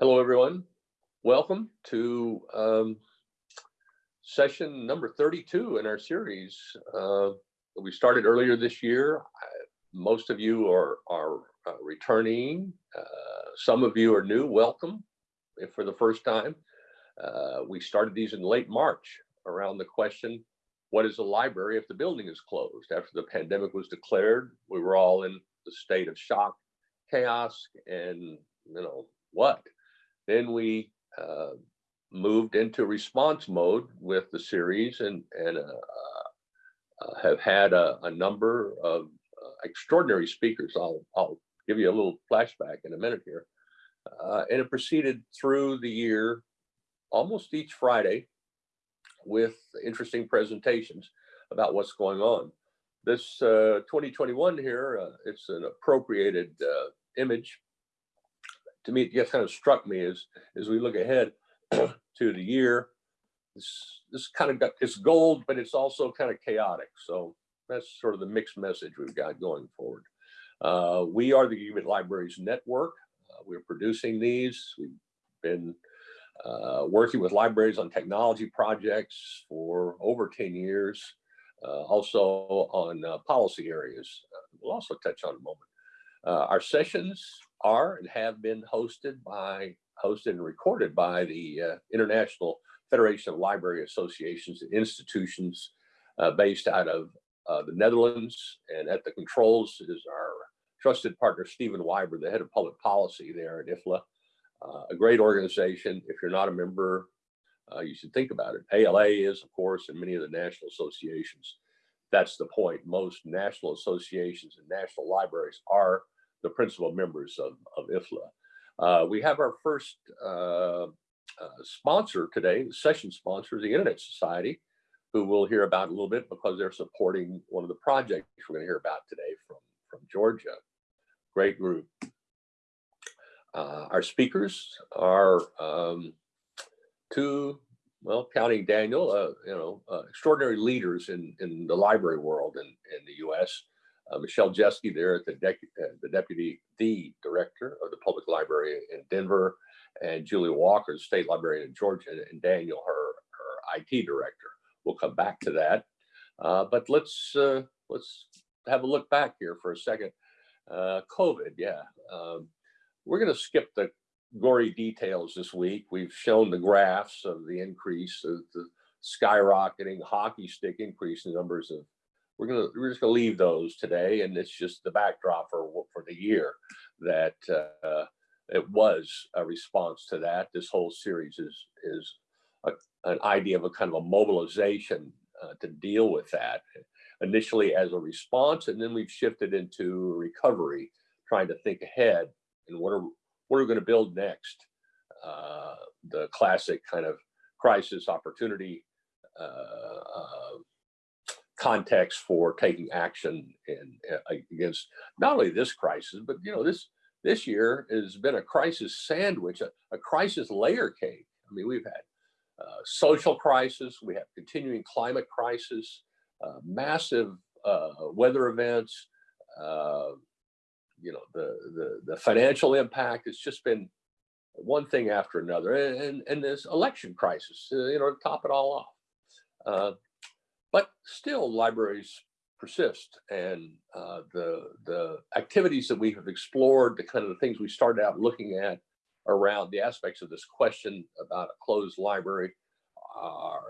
Hello, everyone. Welcome to um, session number 32 in our series. Uh, we started earlier this year. Most of you are, are uh, returning. Uh, some of you are new. Welcome for the first time. Uh, we started these in late March around the question, what is a library if the building is closed? After the pandemic was declared, we were all in the state of shock, chaos, and you know, what? Then we uh, moved into response mode with the series and, and uh, uh, have had a, a number of uh, extraordinary speakers. I'll, I'll give you a little flashback in a minute here. Uh, and it proceeded through the year almost each Friday with interesting presentations about what's going on. This uh, 2021 here, uh, it's an appropriated uh, image. To me, it just kind of struck me as, as we look ahead to the year, this, this kind of got, it's gold, but it's also kind of chaotic. So that's sort of the mixed message we've got going forward. Uh, we are the Gigabit Libraries Network. Uh, we're producing these. We've been uh, working with libraries on technology projects for over 10 years, uh, also on uh, policy areas. Uh, we'll also touch on a moment. Our sessions are and have been hosted by, hosted and recorded by the uh, International Federation of Library Associations and Institutions based out of the Netherlands. And at the controls is our trusted partner, Stephen Wyber, the head of public policy there at IFLA uh, a great organization. If you're not a member, uh, you should think about it. ALA is, of course, and many of the national associations. That's the point. Most national associations and national libraries are the principal members of, of IFLA. Uh, we have our first uh, uh, sponsor today, session sponsor, the Internet Society, who we'll hear about a little bit because they're supporting one of the projects we're going to hear about today from, from Georgia. Great group. Uh, our speakers are um, two, well, counting Daniel, uh, you know, uh, extraordinary leaders in, in the library world in, in the U.S. Uh, Michelle Jeske there at the, uh, the deputy, the director of the public library in Denver, and Julia Walker, the state librarian in Georgia, and Daniel, her, her IT director. We'll come back to that. Uh, but let's let's have a look back here for a second. COVID, yeah. Um, we're going to skip the gory details this week. We've shown the graphs of the increase of the skyrocketing hockey stick increase in numbers of we're gonna we're just gonna leave those today and it's just the backdrop for for the year that uh, it was a response to that this whole series is is a, an idea of a kind of a mobilization uh, to deal with that initially as a response and then we've shifted into recovery trying to think ahead and what are what are we going to build next? Uh, the classic kind of crisis opportunity uh, uh, context for taking action uh, against not only this crisis, but you know this this year has been a crisis sandwich, a, a crisis layer cake. I mean, we've had uh, social crisis, we have continuing climate crisis, uh, massive weather events, you know, the, the, the financial impact, it's just been one thing after another. And, and, and this election crisis, uh, you know, to top it all off. But still libraries persist and uh, the, the activities that we have explored, the kind of the things we started out looking at around the aspects of this question about a closed library are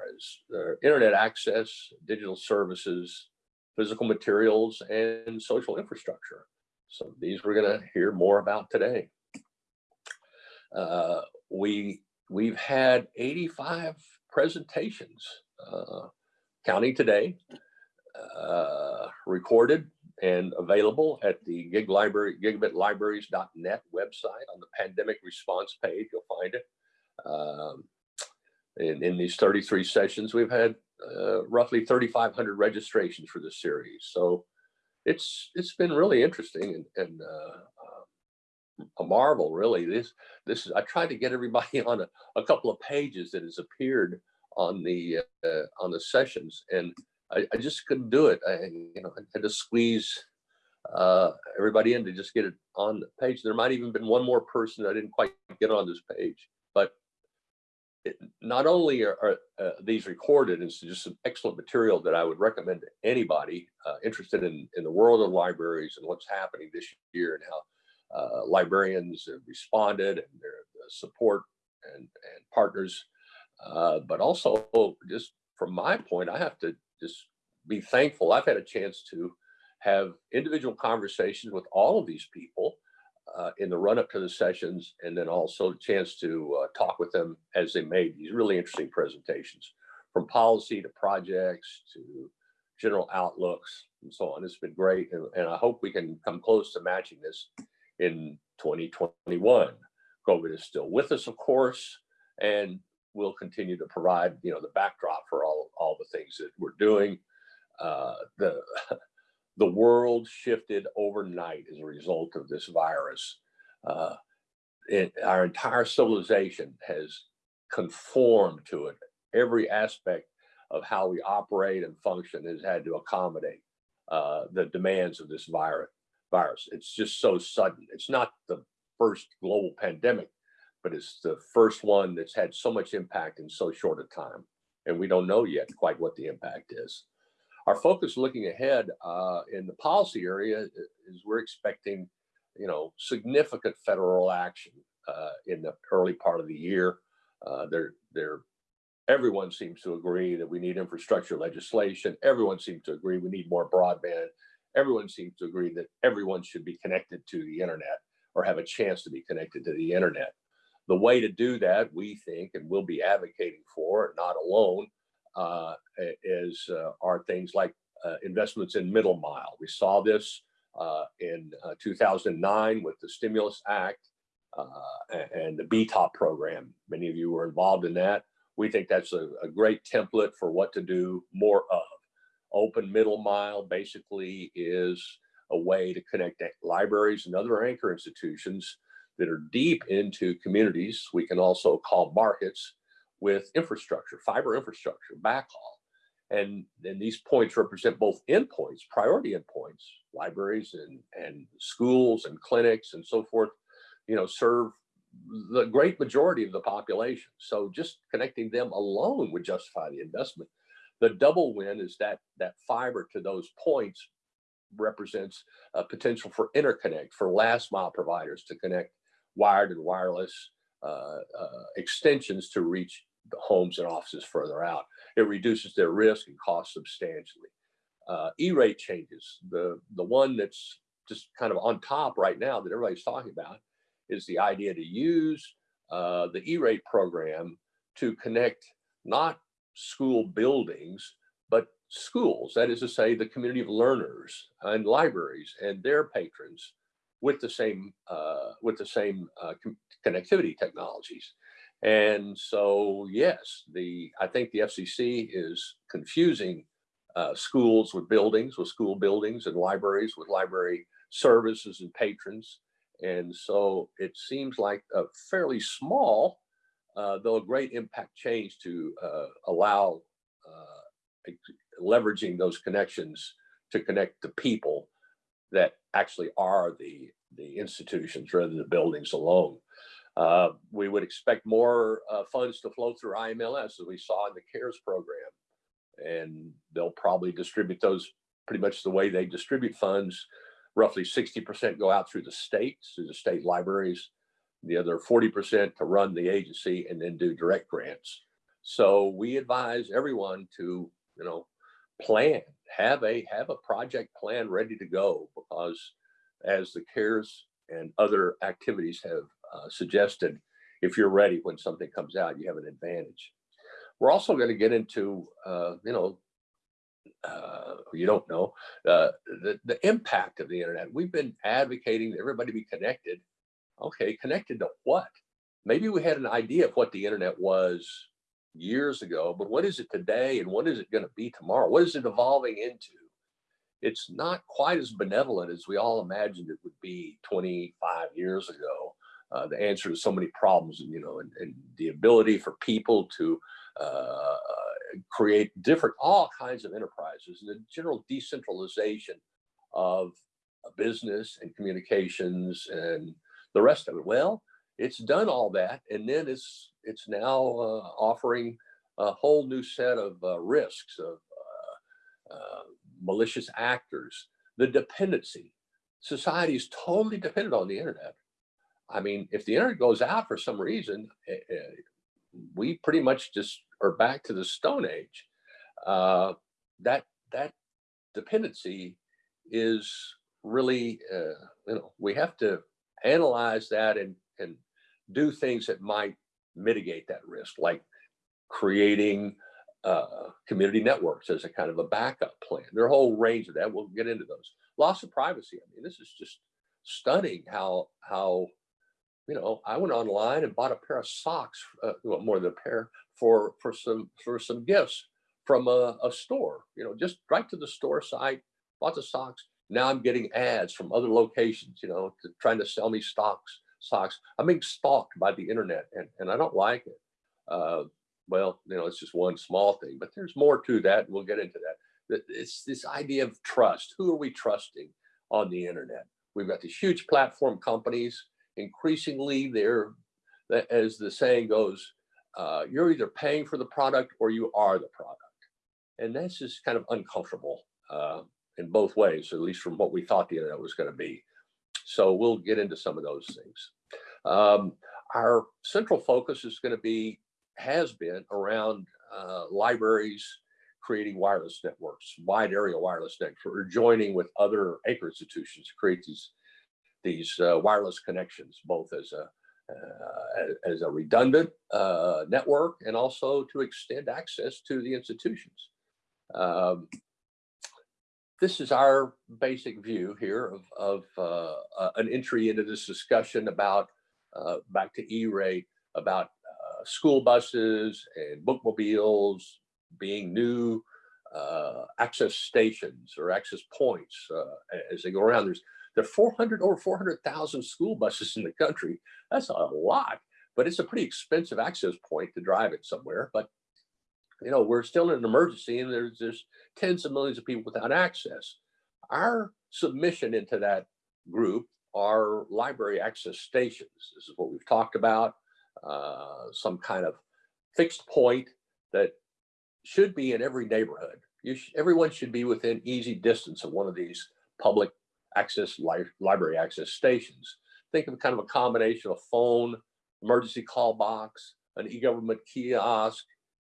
uh, internet access, digital services, physical materials, and social infrastructure. So these we're going to hear more about today. Uh, we, we've had 85 presentations, uh, counting today, uh, recorded and available at the gig library, gigabitlibraries.net website on the pandemic response page, you'll find it. Um, in, in these 33 sessions, we've had uh, roughly 3,500 registrations for this series. So it's it's been really interesting and, and uh, a marvel really this this is i tried to get everybody on a, a couple of pages that has appeared on the uh, on the sessions and I, I, just couldn't do it i you know i had to squeeze uh, everybody in to just get it on the page there might even been one more person i didn't quite get on this page. But it, not only are, are uh, these recorded, it's just some excellent material that I would recommend to anybody uh, interested in, in the world of libraries and what's happening this year and how uh, librarians have responded and their support and, and partners. Uh, but also, just from my point, I have to just be thankful. I've had a chance to have individual conversations with all of these people uh, in the run up to the sessions, and then also a chance to uh, talk with them as they made these really interesting presentations from policy to projects to general outlooks and so on. It's been great, and, and I hope we can come close to matching this in 2021. COVID is still with us, of course, and we'll continue to provide, you know, the backdrop for all all the things that we're doing. Uh, the the world shifted overnight as a result of this virus. Uh, it, our entire civilization has conformed to it. Every aspect of how we operate and function has had to accommodate uh, the demands of this virus. Virus. It's just so sudden. It's not the first global pandemic, but it's the first one that's had so much impact in so short a time, and we don't know yet quite what the impact is. Our focus looking ahead uh, in the policy area is we're expecting, you know, significant federal action uh, in the early part of the year. Uh, there, there, everyone seems to agree that we need infrastructure legislation. Everyone seems to agree we need more broadband. Everyone seems to agree that everyone should be connected to the internet or have a chance to be connected to the internet. The way to do that, we think, and we'll be advocating for, not alone, uh, is uh, are things like uh, investments in middle mile. We saw this uh, in uh, 2009 with the Stimulus Act uh, and the BTOP program. Many of you were involved in that. We think that's a, a great template for what to do more of. Open middle mile basically is a way to connect libraries and other anchor institutions that are deep into communities. We can also call markets with infrastructure, fiber infrastructure, backhaul. And, and these points represent both endpoints, priority endpoints, libraries and, and schools and clinics and so forth, you know, serve the great majority of the population. So just connecting them alone would justify the investment. The double win is that that fiber to those points represents a potential for interconnect for last mile providers to connect wired and wireless uh, uh, extensions to reach the homes and offices further out. It reduces their risk and cost substantially. Uh, E-rate changes, the, the one that's just kind of on top right now that everybody's talking about is the idea to use uh, the E-rate program to connect not school buildings, but schools, that is to say the community of learners and libraries and their patrons with the same uh, with the same uh, connectivity technologies. And so, yes, the I think the FCC is confusing uh, schools with buildings, with school buildings, and libraries with library services and patrons. And so it seems like a fairly small, uh, though a great impact change to uh, allow uh, leveraging those connections to connect the people that actually are the the institutions rather than the buildings alone. Uh, we would expect more uh, funds to flow through IMLS as we saw in the CARES program. And they'll probably distribute those pretty much the way they distribute funds. Roughly 60% go out through the states, through the state libraries, the other 40% to run the agency and then do direct grants. So we advise everyone to, you know, plan, have a have a project plan ready to go because as the CARES and other activities have uh, suggested if you're ready when something comes out, you have an advantage. We're also going to get into, uh, you know, uh, you don't know, uh, the, the impact of the internet. We've been advocating that everybody be connected. Okay, connected to what? Maybe we had an idea of what the internet was years ago, but what is it today and what is it going to be tomorrow? What is it evolving into? It's not quite as benevolent as we all imagined it would be 25 years ago uh, the answer to so many problems, and you know, and, and the ability for people to uh, create different, all kinds of enterprises, and the general decentralization of business and communications and the rest of it. Well, it's done all that, and then it's it's now uh, offering a whole new set of uh, risks of uh, malicious actors, the dependency. Society is totally dependent on the internet. I mean, if the internet goes out for some reason, eh, eh, we pretty much just are back to the Stone Age. Uh, that that dependency is really, uh, you know, we have to analyze that and and do things that might mitigate that risk, like creating uh, community networks as a kind of a backup plan. There are a whole range of that. We'll get into those. Loss of privacy. I mean, this is just stunning how how you know I went online and bought a pair of socks, uh, well, more than a pair for for some for some gifts from a, a store. You know, just right to the store site, bought the socks. Now I'm getting ads from other locations. You know, to, trying to sell me stocks socks. I'm being stalked by the internet, and and I don't like it. Uh, well, you know, it's just one small thing, but there's more to that. And we'll get into that. It's this idea of trust. Who are we trusting on the internet? We've got these huge platform companies. Increasingly, they're, as the saying goes, uh, you're either paying for the product or you are the product. And that's just kind of uncomfortable uh, in both ways, at least from what we thought the internet was going to be. So we'll get into some of those things. Um, our central focus is going to be has been around uh, libraries creating wireless networks, wide area wireless networks, or joining with other anchor institutions to create these these uh, wireless connections, both as a uh, as a redundant uh, network and also to extend access to the institutions. Um, this is our basic view here of, of uh, an entry into this discussion about uh, back to E-rate about school buses and bookmobiles being new uh, access stations or access points uh, as they go around. There's there are 400 over 400,000 school buses in the country. That's a lot, but it's a pretty expensive access point to drive it somewhere. But you know, we're still in an emergency, and there's there's tens of millions of people without access. Our submission into that group are library access stations. This is what we've talked about uh, some kind of fixed point that should be in every neighborhood. Sh everyone should be within easy distance of one of these public access li library access stations. Think of kind of a combination of phone, emergency call box, an e-government kiosk,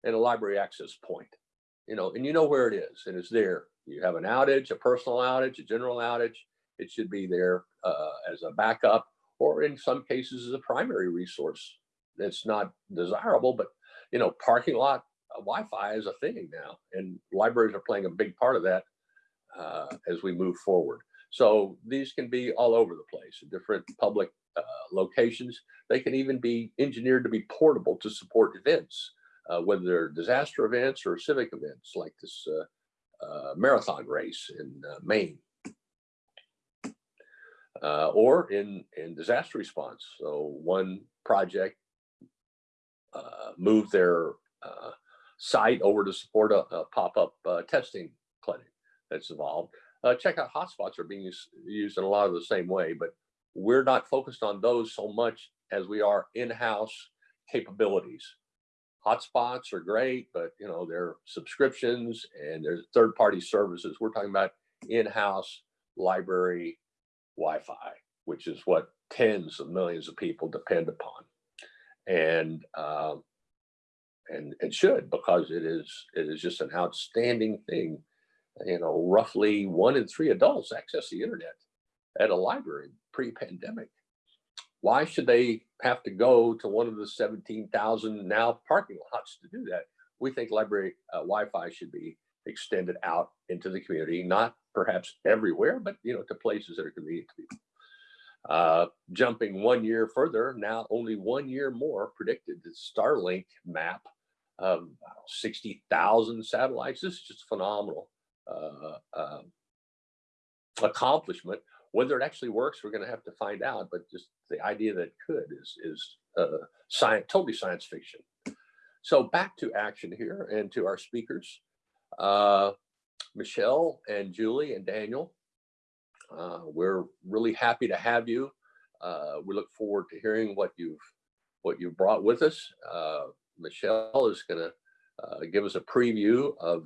and a library access point. You know, and you know where it is, and it's there. You have an outage, a personal outage, a general outage. It should be there uh, as a backup, or in some cases as a primary resource it's not desirable, but you know, parking lot uh, Wi-Fi is a thing now, and libraries are playing a big part of that uh, as we move forward. So these can be all over the place, in different public uh, locations. They can even be engineered to be portable to support events, uh, whether they're disaster events or civic events like this uh, uh, marathon race in Maine. or in, in disaster response. So one project uh, move their uh, site over to support a, a pop-up uh, testing clinic that's evolved. Uh, checkout hotspots are being used in a lot of the same way, but we're not focused on those so much as we are in-house capabilities. Hotspots are great, but you know they're subscriptions and there's third-party services. We're talking about in-house library Wi-Fi, which is what tens of millions of people depend upon and uh, and it should because it is it is just an outstanding thing. You know, roughly one in three adults access the internet at a library pre-pandemic. Why should they have to go to one of the 17,000 now parking lots to do that? We think library uh, Wi-Fi should be extended out into the community, not perhaps everywhere, but you know, to places that are convenient to people. Uh, jumping one year further, now only one year more predicted. The Starlink map of 60,000 satellites. This is just phenomenal uh, uh, accomplishment. Whether it actually works, we're going to have to find out. But just the idea that it could is is uh, science, totally science fiction. So back to action here and to our speakers, uh, Michelle and Julie and Daniel. Uh, we're really happy to have you Uh, we look forward to hearing what you've what you've brought with us. Uh, Michelle is going to uh, give us a preview of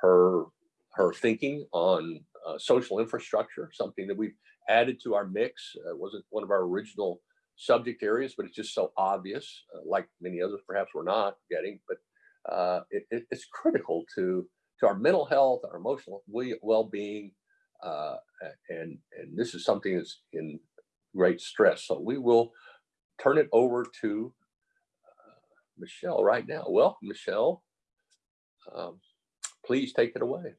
her her thinking on uh, social infrastructure, something that we've added to our mix. Uh, wasn't one of our original subject areas, but it's just so obvious, uh, like many others perhaps we're not getting, but uh, it, it, it's critical to, to our mental health, our emotional well-being, uh, and, and this is something that's in great stress. So we will turn it over to uh, Michelle right now. Welcome, Michelle. Um, please take it away.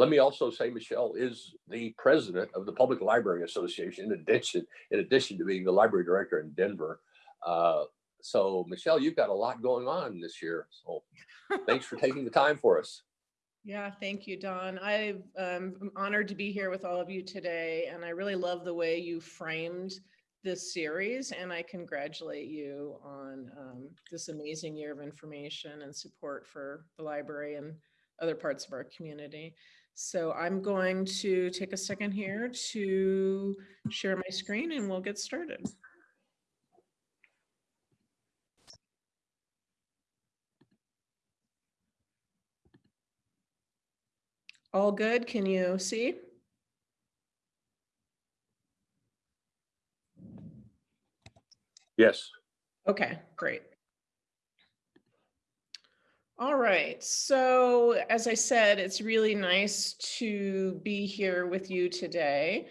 Let me also say Michelle is the president of the Public Library Association in addition, in addition to being the library director in Denver. Uh, so Michelle, you've got a lot going on this year. So thanks for taking the time for us. Yeah, thank you, Don. I'm um, honored to be here with all of you today, and I really love the way you framed this series, and I congratulate you on um, this amazing year of information and support for the library and other parts of our community. So I'm going to take a second here to share my screen and we'll get started. All good? Can you see? Yes. Okay, great. All right, so as I said, it's really nice to be here with you today.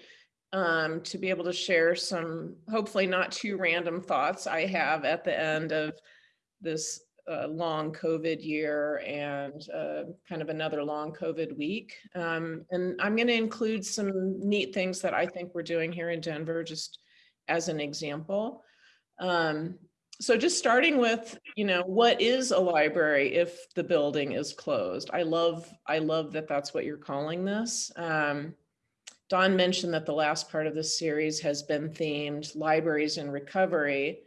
Um, to be able to share some hopefully not too random thoughts I have at the end of this uh, long COVID year and uh, kind of another long COVID week. Um, and I'm going to include some neat things that I think we're doing here in Denver, just as an example. Um, so just starting with, you know, what is a library if the building is closed? I love, I love that that's what you're calling this. Um, Don mentioned that the last part of this series has been themed libraries in recovery.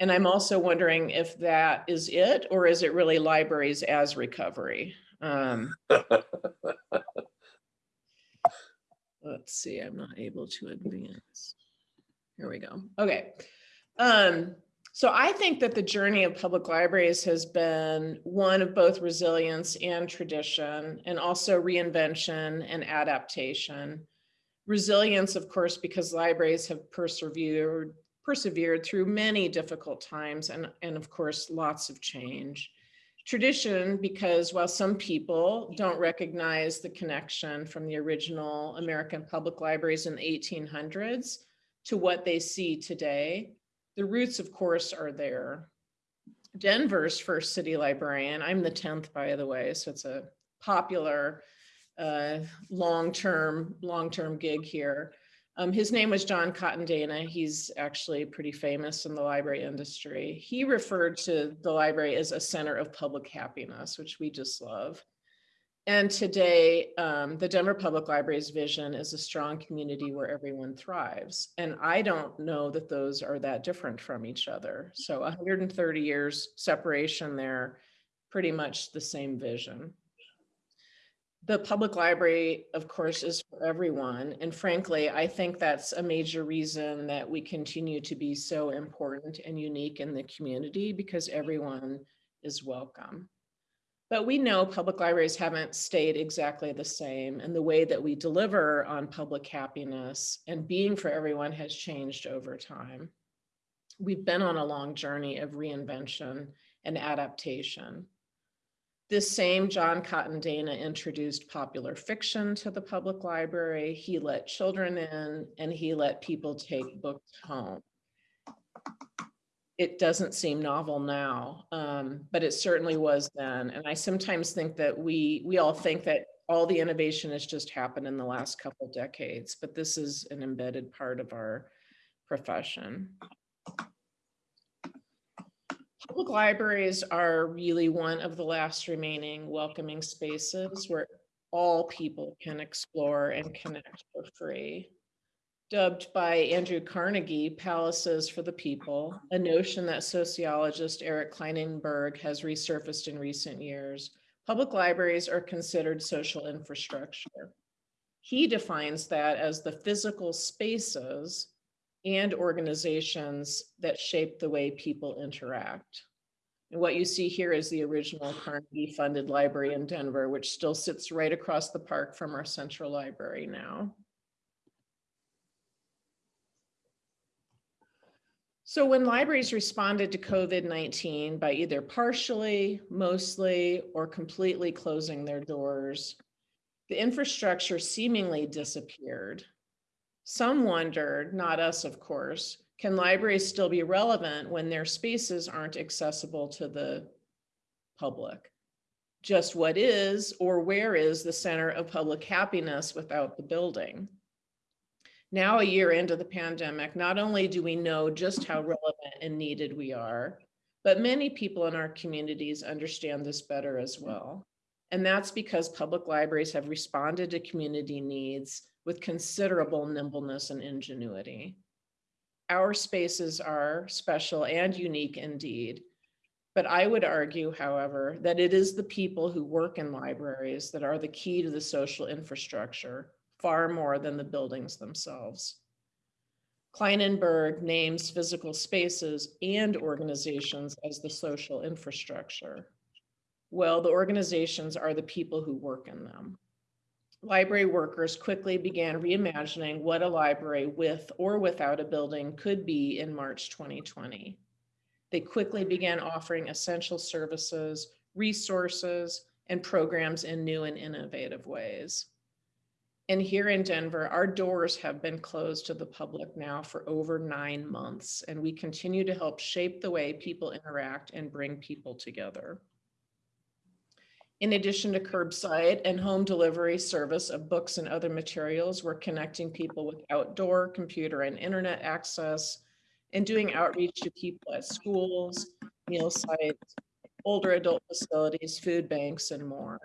And I'm also wondering if that is it, or is it really libraries as recovery? Um, let's see, I'm not able to advance. Here we go. Okay. Um, so I think that the journey of public libraries has been one of both resilience and tradition, and also reinvention and adaptation. Resilience, of course, because libraries have persevered persevered through many difficult times and, and of course, lots of change. Tradition, because while some people don't recognize the connection from the original American public libraries in the 1800s to what they see today, the roots, of course, are there. Denver's first city librarian, I'm the 10th, by the way, so it's a popular uh, long-term, long-term gig here. Um, his name was John Cotton Dana. He's actually pretty famous in the library industry. He referred to the library as a center of public happiness, which we just love. And today, um, the Denver Public Library's vision is a strong community where everyone thrives. And I don't know that those are that different from each other. So 130 years separation there, pretty much the same vision. The public library, of course, is for everyone. And frankly, I think that's a major reason that we continue to be so important and unique in the community because everyone is welcome. But we know public libraries haven't stayed exactly the same and the way that we deliver on public happiness and being for everyone has changed over time. We've been on a long journey of reinvention and adaptation. This same John Cotton Dana introduced popular fiction to the public library. He let children in and he let people take books home it doesn't seem novel now, um, but it certainly was then. And I sometimes think that we we all think that all the innovation has just happened in the last couple decades, but this is an embedded part of our profession. Public libraries are really one of the last remaining welcoming spaces where all people can explore and connect for free dubbed by Andrew Carnegie Palaces for the People, a notion that sociologist Eric Klinenberg has resurfaced in recent years. Public libraries are considered social infrastructure. He defines that as the physical spaces and organizations that shape the way people interact. And what you see here is the original Carnegie funded library in Denver, which still sits right across the park from our central library now. So when libraries responded to COVID-19 by either partially, mostly, or completely closing their doors, the infrastructure seemingly disappeared. Some wondered, not us, of course, can libraries still be relevant when their spaces aren't accessible to the public? Just what is or where is the center of public happiness without the building? Now, a year into the pandemic, not only do we know just how relevant and needed we are, but many people in our communities understand this better as well. And that's because public libraries have responded to community needs with considerable nimbleness and ingenuity. Our spaces are special and unique indeed. But I would argue, however, that it is the people who work in libraries that are the key to the social infrastructure far more than the buildings themselves. Klinenberg names physical spaces and organizations as the social infrastructure. Well, the organizations are the people who work in them. Library workers quickly began reimagining what a library with or without a building could be in March 2020. They quickly began offering essential services, resources, and programs in new and innovative ways. And here in Denver, our doors have been closed to the public now for over nine months, and we continue to help shape the way people interact and bring people together. In addition to curbside and home delivery service of books and other materials, we're connecting people with outdoor computer and internet access and doing outreach to people at schools, meal sites, older adult facilities, food banks, and more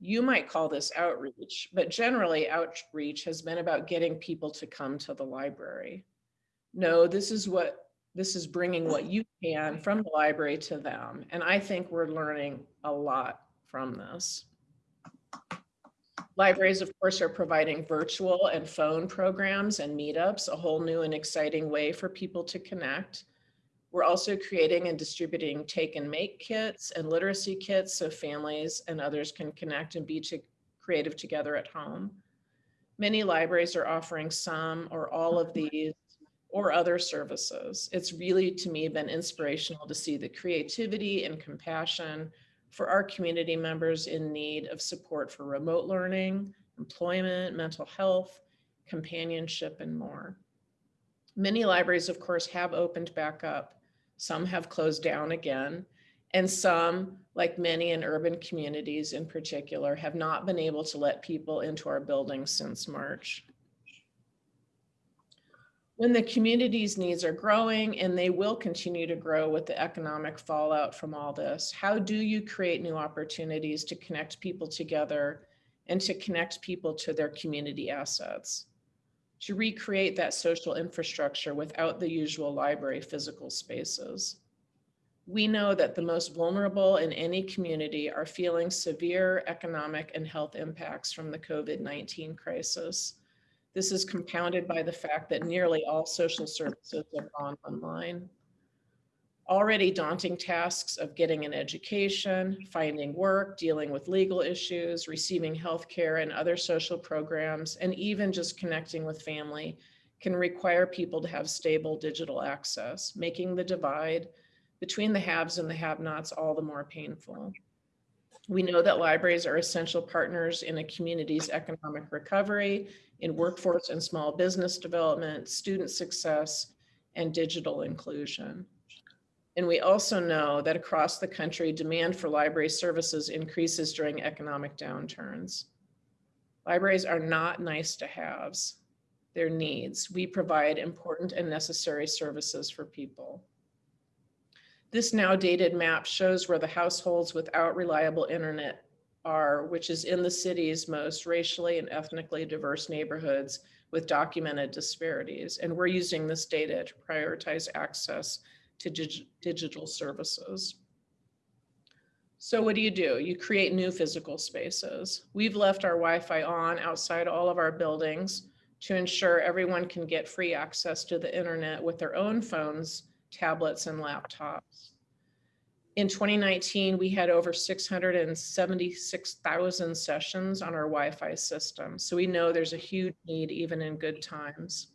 you might call this outreach, but generally outreach has been about getting people to come to the library. No, this is what this is bringing what you can from the library to them. And I think we're learning a lot from this. Libraries, of course, are providing virtual and phone programs and meetups, a whole new and exciting way for people to connect. We're also creating and distributing take and make kits and literacy kits so families and others can connect and be to creative together at home. Many libraries are offering some or all of mm-hmm. these or other services. It's really, to me, been inspirational to see the creativity and compassion for our community members in need of support for remote learning, employment, mental health, companionship, and more. Many libraries, of course, have opened back up, some have closed down again, and some, like many in urban communities in particular, have not been able to let people into our buildings since March. When the community's needs are growing, and they will continue to grow with the economic fallout from all this, how do you create new opportunities to connect people together and to connect people to their community assets? To recreate that social infrastructure without the usual library physical spaces. We know that the most vulnerable in any community are feeling severe economic and health impacts from the COVID-19 crisis. This is compounded by the fact that nearly all social services have gone online already daunting tasks of getting an education, finding work, dealing with legal issues, receiving health care and other social programs, and even just connecting with family can require people to have stable digital access, making the divide between the haves and the have-nots all the more painful. We know that libraries are essential partners in a community's economic recovery, in workforce and small business development, student success, and digital inclusion. And we also know that across the country, demand for library services increases during economic downturns. Libraries are not nice to haves, they're needs. We provide important and necessary services for people. This now dated map shows where the households without reliable internet are, which is in the city's most racially and ethnically diverse neighborhoods with documented disparities. And we're using this data to prioritize access to dig digital services. So what do you do? You create new physical spaces. We've left our Wi-Fi on outside all of our buildings to ensure everyone can get free access to the internet with their own phones, tablets, and laptops. In 2019, we had over 676,000 sessions on our Wi-Fi system. So we know there's a huge need even in good times.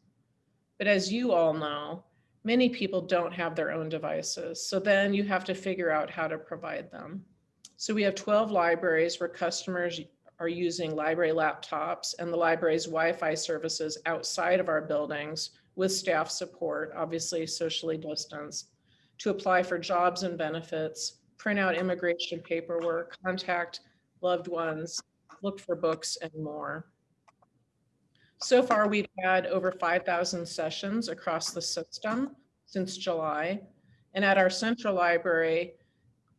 But as you all know, many people don't have their own devices. So then you have to figure out how to provide them. So we have 12 libraries where customers are using library laptops and the library's Wi-Fi services outside of our buildings with staff support, obviously socially distanced, to apply for jobs and benefits, print out immigration paperwork, contact loved ones, look for books and more. So far, we've had over 5,000 sessions across the system since July. And at our central library,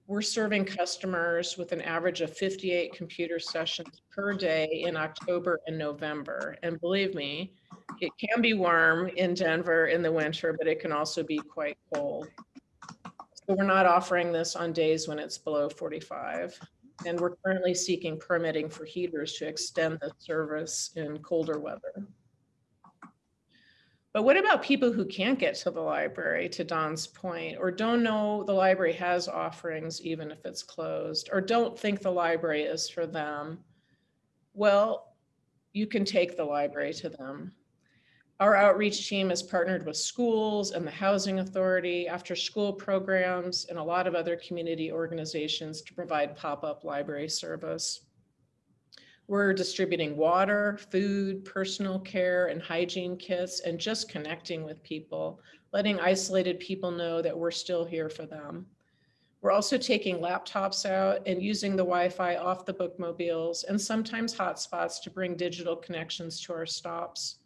we're serving customers with an average of 58 computer sessions per day in October and November. And believe me, it can be warm in Denver in the winter, but it can also be quite cold. So we're not offering this on days when it's below 45. And we're currently seeking permitting for heaters to extend the service in colder weather. But what about people who can't get to the library, to Don's point, or don't know the library has offerings even if it's closed, or don't think the library is for them? Well, you can take the library to them. Our outreach team has partnered with schools and the Housing Authority, after school programs, and a lot of other community organizations to provide pop-up library service. We're distributing water, food, personal care, and hygiene kits, and just connecting with people, letting isolated people know that we're still here for them. We're also taking laptops out and using the Wi-Fi off the bookmobiles and sometimes hotspots to bring digital connections to our stops.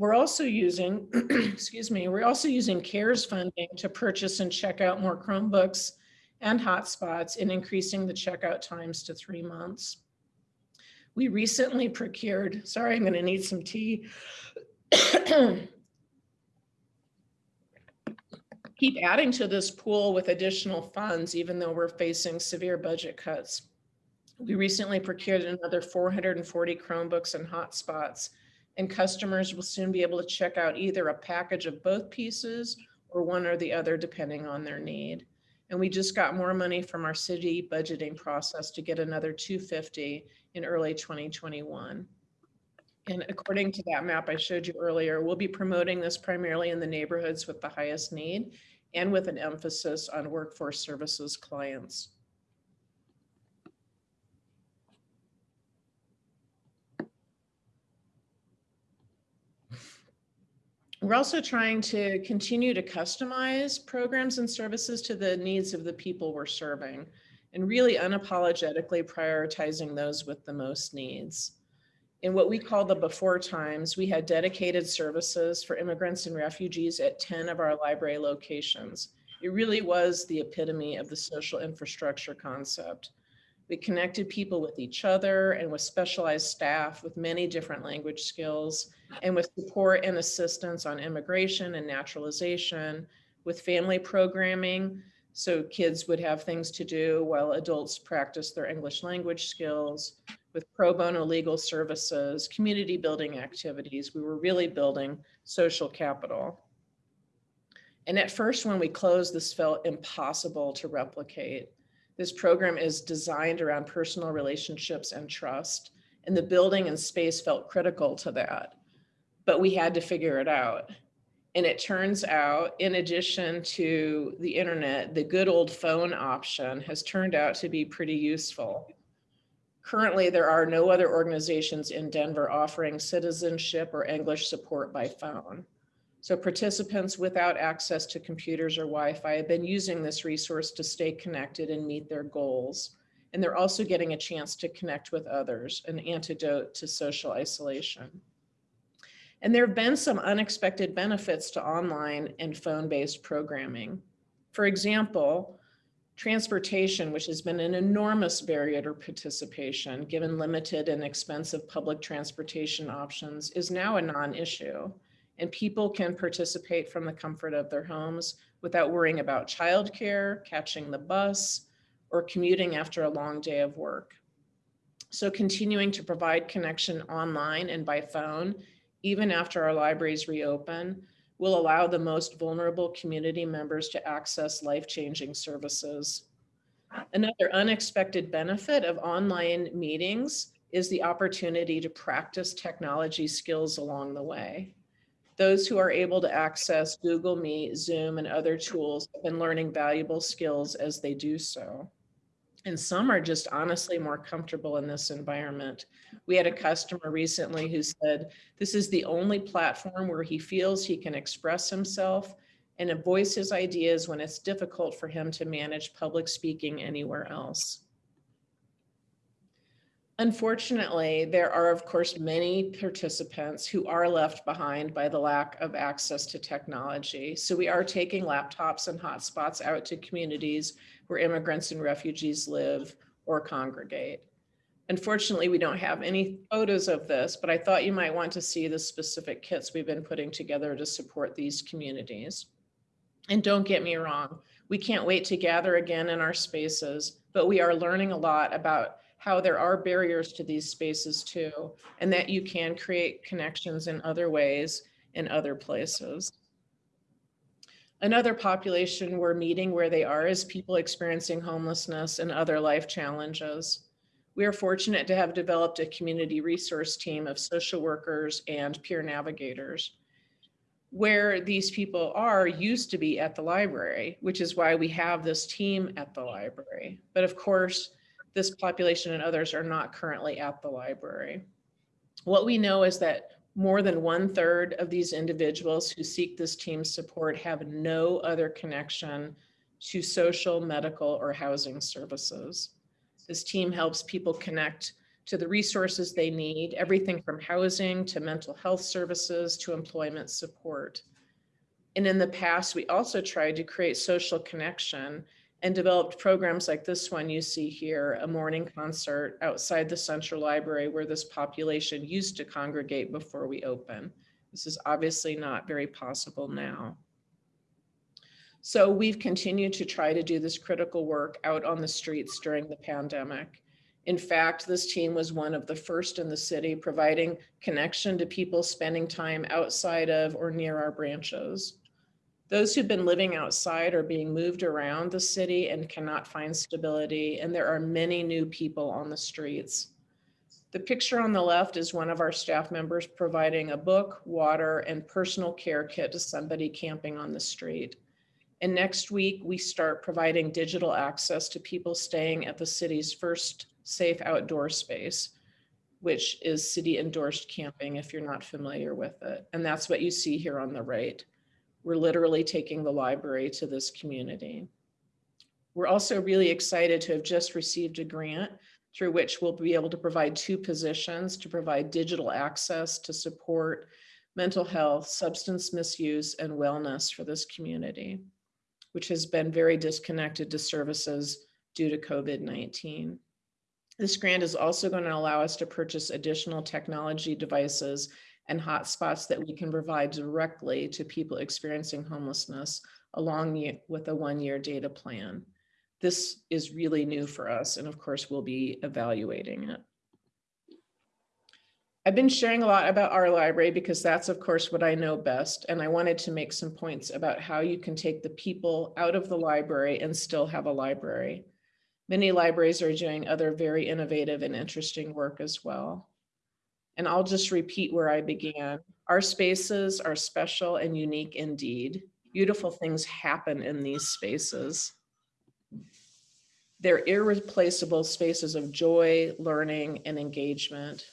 We're also using, excuse me, we're also using CARES funding to purchase and check out more Chromebooks and hotspots and increasing the checkout times to three months. We recently procured, sorry, I'm going to need some tea. Keep adding to this pool with additional funds, even though we're facing severe budget cuts. We recently procured another 440 Chromebooks and hotspots, and customers will soon be able to check out either a package of both pieces or one or the other, depending on their need. And we just got more money from our city budgeting process to get another 250 in early 2021. And according to that map I showed you earlier, we'll be promoting this primarily in the neighborhoods with the highest need and with an emphasis on workforce services clients. We're also trying to continue to customize programs and services to the needs of the people we're serving and really unapologetically prioritizing those with the most needs. In what we call the before times, we had dedicated services for immigrants and refugees at 10 of our library locations. It really was the epitome of the social infrastructure concept. We connected people with each other and with specialized staff with many different language skills and with support and assistance on immigration and naturalization, with family programming, so kids would have things to do while adults practice their English language skills, with pro bono legal services, community building activities. We were really building social capital. And at first, when we closed, this felt impossible to replicate. This program is designed around personal relationships and trust, and the building and space felt critical to that. But we had to figure it out. And it turns out, in addition to the internet, the good old phone option has turned out to be pretty useful. Currently, there are no other organizations in Denver offering citizenship or English support by phone. So participants without access to computers or Wi-Fi have been using this resource to stay connected and meet their goals. And they're also getting a chance to connect with others, an antidote to social isolation. And there have been some unexpected benefits to online and phone-based programming. For example, transportation, which has been an enormous barrier to participation, given limited and expensive public transportation options, is now a non-issue. And people can participate from the comfort of their homes without worrying about childcare, catching the bus, or commuting after a long day of work. So continuing to provide connection online and by phone, even after our libraries reopen, will allow the most vulnerable community members to access life-changing services. Another unexpected benefit of online meetings is the opportunity to practice technology skills along the way. Those who are able to access Google Meet, Zoom, and other tools have been learning valuable skills as they do so. And some are just honestly more comfortable in this environment. We had a customer recently who said, this is the only platform where he feels he can express himself and voice his ideas when it's difficult for him to manage public speaking anywhere else. Unfortunately, there are, of course, many participants who are left behind by the lack of access to technology. So we are taking laptops and hotspots out to communities where immigrants and refugees live or congregate. Unfortunately, we don't have any photos of this, but I thought you might want to see the specific kits we've been putting together to support these communities. And don't get me wrong, we can't wait to gather again in our spaces, but we are learning a lot about how there are barriers to these spaces too, and that you can create connections in other ways in other places. Another population we're meeting where they are is people experiencing homelessness and other life challenges. We are fortunate to have developed a community resource team of social workers and peer navigators. Where these people are used to be at the library, which is why we have this team at the library. But of course, this population and others are not currently at the library. What we know is that more than one third of these individuals who seek this team support have no other connection to social, medical, or housing services. This team helps people connect to the resources they need, everything from housing to mental health services to employment support. And in the past, we also tried to create social connection and developed programs like this one you see here, a morning concert outside the Central Library where this population used to congregate before we open. This is obviously not very possible now. So we've continued to try to do this critical work out on the streets during the pandemic. In fact, this team was one of the first in the city providing connection to people spending time outside of or near our branches. Those who've been living outside are being moved around the city and cannot find stability, and there are many new people on the streets. The picture on the left is one of our staff members providing a book, water, and personal care kit to somebody camping on the street. And next week, we start providing digital access to people staying at the city's first safe outdoor space, which is city endorsed camping if you're not familiar with it. And that's what you see here on the right. We're literally taking the library to this community. We're also really excited to have just received a grant through which we'll be able to provide two positions to provide digital access to support mental health, substance misuse, and wellness for this community, which has been very disconnected to services due to COVID-19. This grant is also going to allow us to purchase additional technology devices and hotspots that we can provide directly to people experiencing homelessness along with a one-year data plan. This is really new for us, and of course, we'll be evaluating it. I've been sharing a lot about our library because that's, of course, what I know best, and I wanted to make some points about how you can take the people out of the library and still have a library. Many libraries are doing other very innovative and interesting work as well. And I'll just repeat where I began. Our spaces are special and unique indeed. Beautiful things happen in these spaces. They're irreplaceable spaces of joy, learning, and engagement.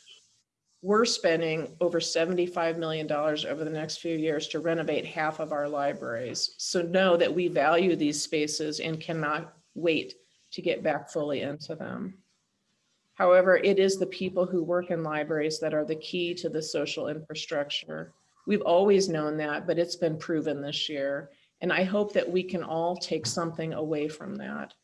We're spending over $75 million over the next few years to renovate half of our libraries. So know that we value these spaces and cannot wait to get back fully into them. However, it is the people who work in libraries that are the key to the social infrastructure. We've always known that, but it's been proven this year. And I hope that we can all take something away from that.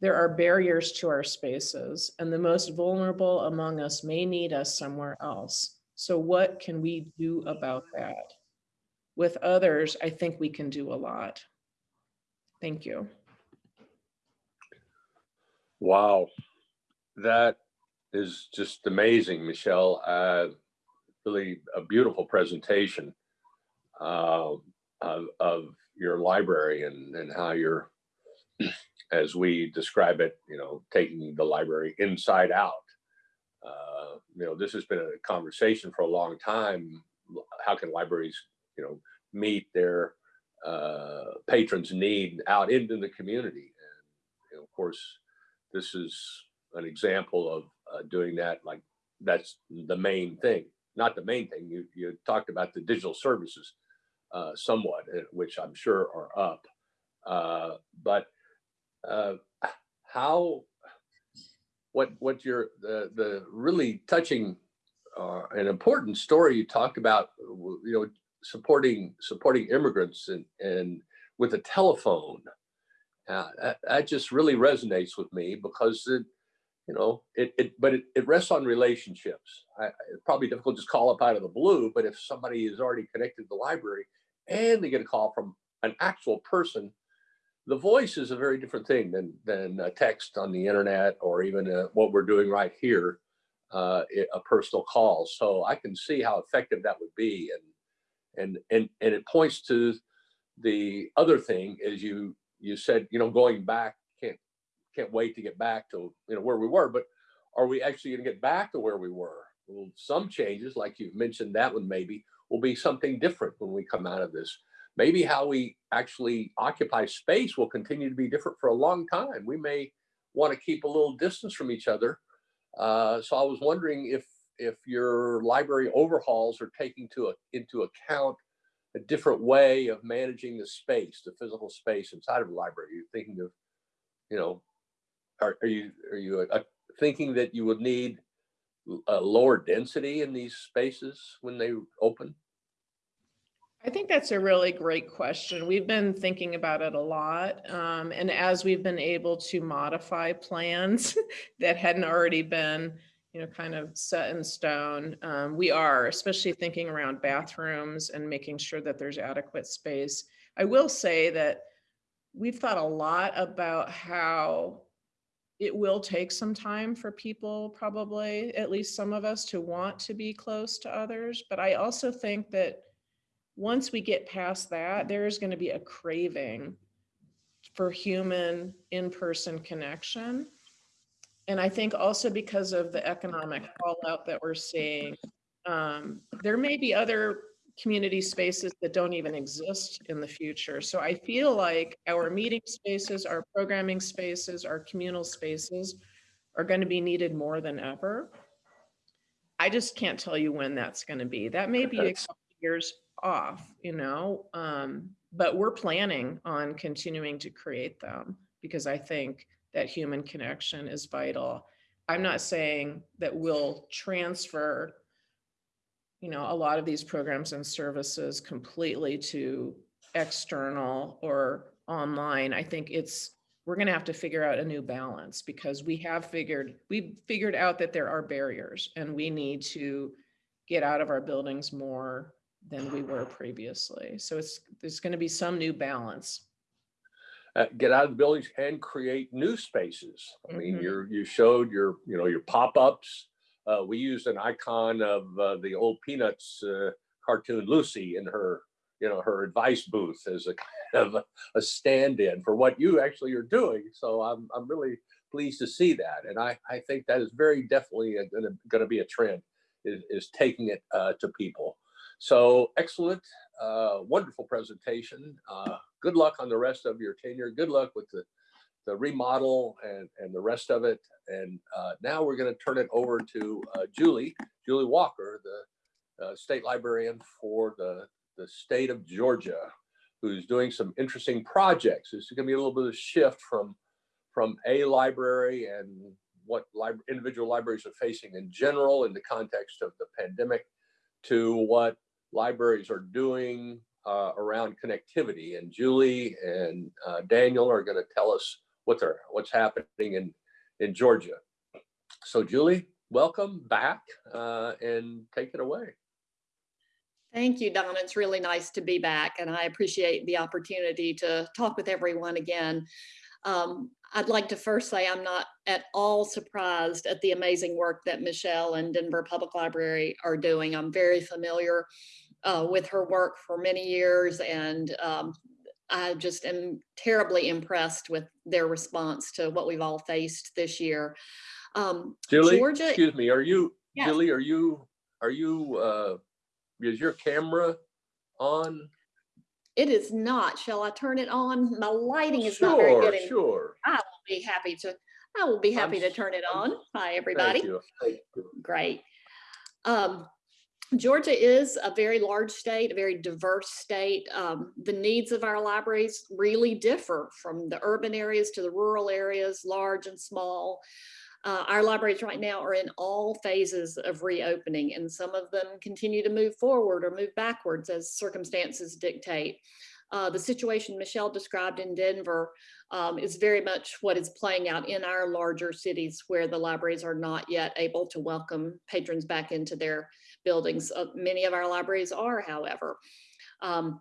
There are barriers to our spaces and the most vulnerable among us may need us somewhere else. So what can we do about that? With others, I think we can do a lot. Thank you. Wow, that is just amazing, Michelle. Uh, really a beautiful presentation uh, of, of your library and, and how you're, as we describe it, you know, taking the library inside out. Uh, you know, this has been a conversation for a long time. How can libraries, you know, meet their uh, patrons' need out into the community? And you know, of course, this is an example of uh, doing that. Like that's the main thing, not the main thing. You you talked about the digital services uh, somewhat, uh, which I'm sure are up. Uh, but uh, how what what your the the really touching uh, and important story you talked about, you know, supporting supporting immigrants and and with a telephone. Uh, that, that just really resonates with me because it, you know, it, it but it, it rests on relationships. I, it's probably difficult to just call up out of the blue, but if somebody is already connected to the library and they get a call from an actual person, the voice is a very different thing than than a text on the internet or even uh what we're doing right here, uh, a personal call. So I can see how effective that would be, and and and and it points to the other thing is you you said you know going back can't wait to get back to you know where we were, but are we actually going to get back to where we were? Well, some changes, like you've mentioned, that one maybe will be something different when we come out of this maybe how we actually occupy space will continue to be different for a long time. We may want to keep a little distance from each other. Uh, so I was wondering if if your library overhauls are taking to a, into account a different way of managing the space, the physical space inside of a library. You're thinking of, you know, are, are you are you uh, thinking that you would need a lower density in these spaces when they open? I think that's a really great question. We've been thinking about it a lot. Um, and as we've been able to modify plans that hadn't already been, you know, kind of set in stone, um, we are, especially thinking around bathrooms and making sure that there's adequate space. I will say that we've thought a lot about how it will take some time for people, probably, at least some of us, to want to be close to others. But I also think that once we get past that, there is going to be a craving for human in-person connection. And I think also because of the economic fallout that we're seeing, um, there may be other community spaces that don't even exist in the future. So I feel like our meeting spaces, our programming spaces, our communal spaces are going to be needed more than ever. I just can't tell you when that's going to be. That may be a couple years off, you know, um, but we're planning on continuing to create them because I think that human connection is vital. I'm not saying that we'll transfer, you know, a lot of these programs and services completely to external or online. I think it's we're going to have to figure out a new balance because we have figured we've figured out that there are barriers and we need to get out of our buildings more than we were previously. So it's, there's going to be some new balance. Uh, get out of the buildings and create new spaces. I mean, Mhm. you're, you showed your, you know, your pop-ups. Uh, we used an icon of uh, the old Peanuts uh, cartoon Lucy in her, you know, her advice booth as a kind of a, a stand-in for what you actually are doing. So I'm, I'm really pleased to see that. And I, I think that is very definitely gonna, gonna be a trend is, is taking it uh, to people. So excellent, uh, wonderful presentation. Uh, good luck on the rest of your tenure. Good luck with the, the remodel and, and the rest of it. And uh, now we're going to turn it over to uh, Julie, Julie Walker, the uh, state librarian for the, the state of Georgia, who's doing some interesting projects. This is going to be a little bit of a shift from, from a library and what individual libraries are facing in general in the context of the pandemic to what libraries are doing uh, around connectivity. And Julie and uh, Daniel are going to tell us what they're, what's happening in, in Georgia. So Julie, welcome back uh, and take it away. Thank you, Don. It's really nice to be back and I appreciate the opportunity to talk with everyone again. Um, I'd like to first say I'm not at all surprised at the amazing work that Michelle and Denver Public Library are doing. I'm very familiar uh, with her work for many years and um, I just am terribly impressed with their response to what we've all faced this year. Um, Julie, Georgia- excuse me, are you, Yes. Julie, are you, are you, uh, is your camera on? It is not. Shall I turn it on? My lighting is not very good. Sure, good. and sure. Be happy to, I will be happy to turn it I'm- on. Hi, Thank everybody. you. Thank you. Great. Um, Georgia is a very large state, a very diverse state. Um, the needs of our libraries really differ from the urban areas to the rural areas, large and small. Uh, our libraries right now are in all phases of reopening and some of them continue to move forward or move backwards as circumstances dictate. Uh, the situation Michelle described in Denver um, is very much what is playing out in our larger cities where the libraries are not yet able to welcome patrons back into their buildings. Uh, many of our libraries are, however. Um,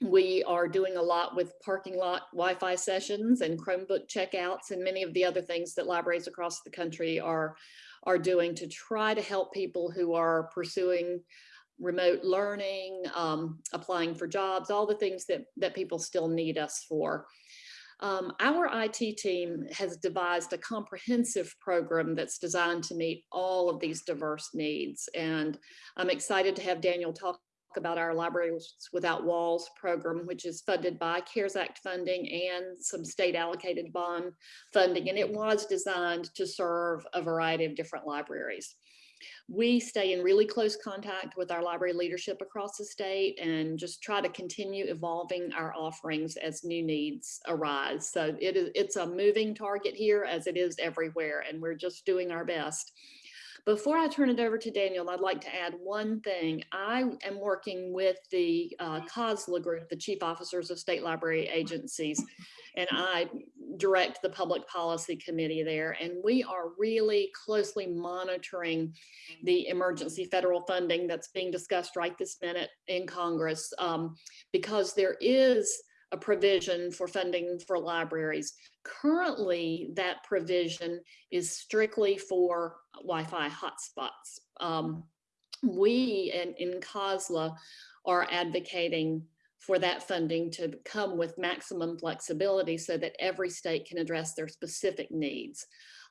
we are doing a lot with parking lot Wi-Fi sessions and Chromebook checkouts and many of the other things that libraries across the country are, are doing to try to help people who are pursuing remote learning, um, applying for jobs, all the things that, that people still need us for. Um, our IT team has devised a comprehensive program that's designed to meet all of these diverse needs. And I'm excited to have Daniel talk about our Libraries Without Walls program, which is funded by CARES Act funding and some state allocated bond funding. And it was designed to serve a variety of different libraries. We stay in really close contact with our library leadership across the state and just try to continue evolving our offerings as new needs arise. So it is, it's a moving target here as it is everywhere, and we're just doing our best. Before I turn it over to Daniel, I'd like to add one thing. I am working with the uh, COSLA group, the Chief Officers of State Library Agencies, and I direct the Public Policy Committee there. And we are really closely monitoring the emergency federal funding that's being discussed right this minute in Congress um, because there is a provision for funding for libraries. Currently, that provision is strictly for Wi-Fi hotspots. Um, we in, in COSLA are advocating for that funding to come with maximum flexibility so that every state can address their specific needs.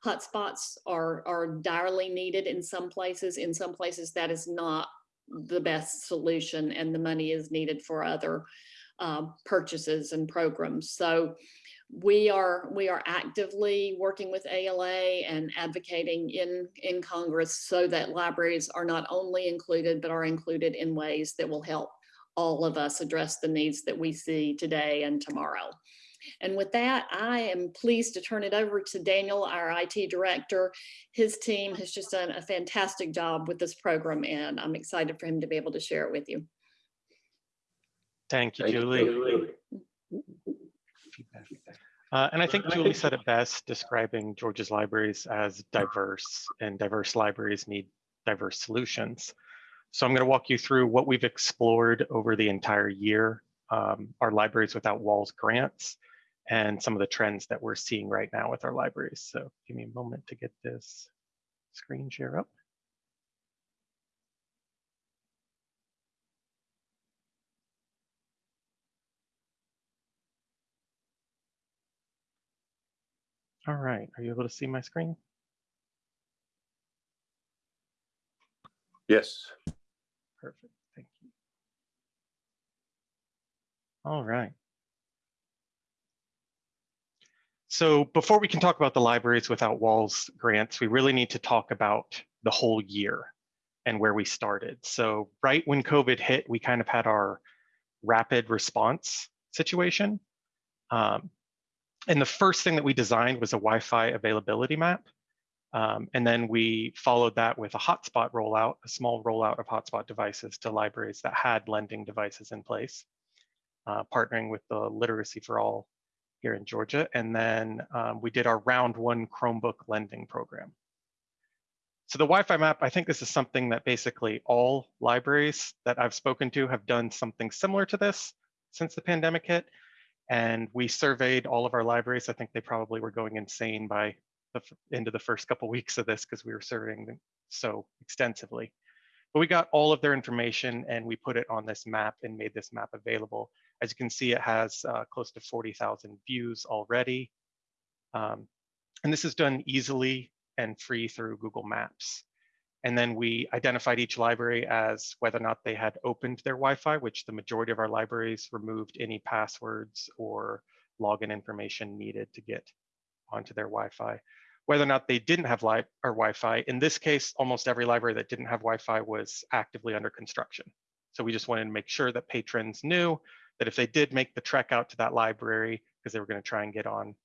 Hotspots are, are direly needed in some places. In some places, that is not the best solution and the money is needed for other um, purchases and programs. So we are we are actively working with ALA and advocating in in Congress so that libraries are not only included but are included in ways that will help all of us address the needs that we see today and tomorrow. And with that, I am pleased to turn it over to Daniel, our IT director. His team has just done a fantastic job with this program and I'm excited for him to be able to share it with you. Thank you, Thank you, Julie. Julie. Uh, and I think Julie said it best, describing Georgia's libraries as diverse, and diverse libraries need diverse solutions. So I'm going to walk you through what we've explored over the entire year, um, our Libraries Without Walls grants, and some of the trends that we're seeing right now with our libraries. So give me a moment to get this screen share up. All right, are you able to see my screen? Yes. Perfect, thank you. All right. So before we can talk about the Libraries Without Walls grants, we really need to talk about the whole year and where we started. So right when COVID hit, we kind of had our rapid response situation. Um, and the first thing that we designed was a Wi-Fi availability map. Um, and then we followed that with a hotspot rollout, a small rollout of hotspot devices to libraries that had lending devices in place, uh, partnering with the Literacy for All here in Georgia. And then um, we did our round one Chromebook lending program. So the Wi-Fi map, I think this is something that basically all libraries that I've spoken to have done something similar to this since the pandemic hit. And we surveyed all of our libraries. I think they probably were going insane by the end of the first couple weeks of this because we were surveying them so extensively. But we got all of their information and we put it on this map and made this map available. As you can see, it has uh, close to 40,000 views already. Um, and this is done easily and free through Google Maps. And then we identified each library as whether or not they had opened their Wi-Fi, which the majority of our libraries removed any passwords or login information needed to get onto their Wi-Fi. Whether or not they didn't have li or Wi-Fi, in this case, almost every library that didn't have Wi-Fi was actively under construction. So we just wanted to make sure that patrons knew that if they did make the trek out to that library, because they were going to try and get on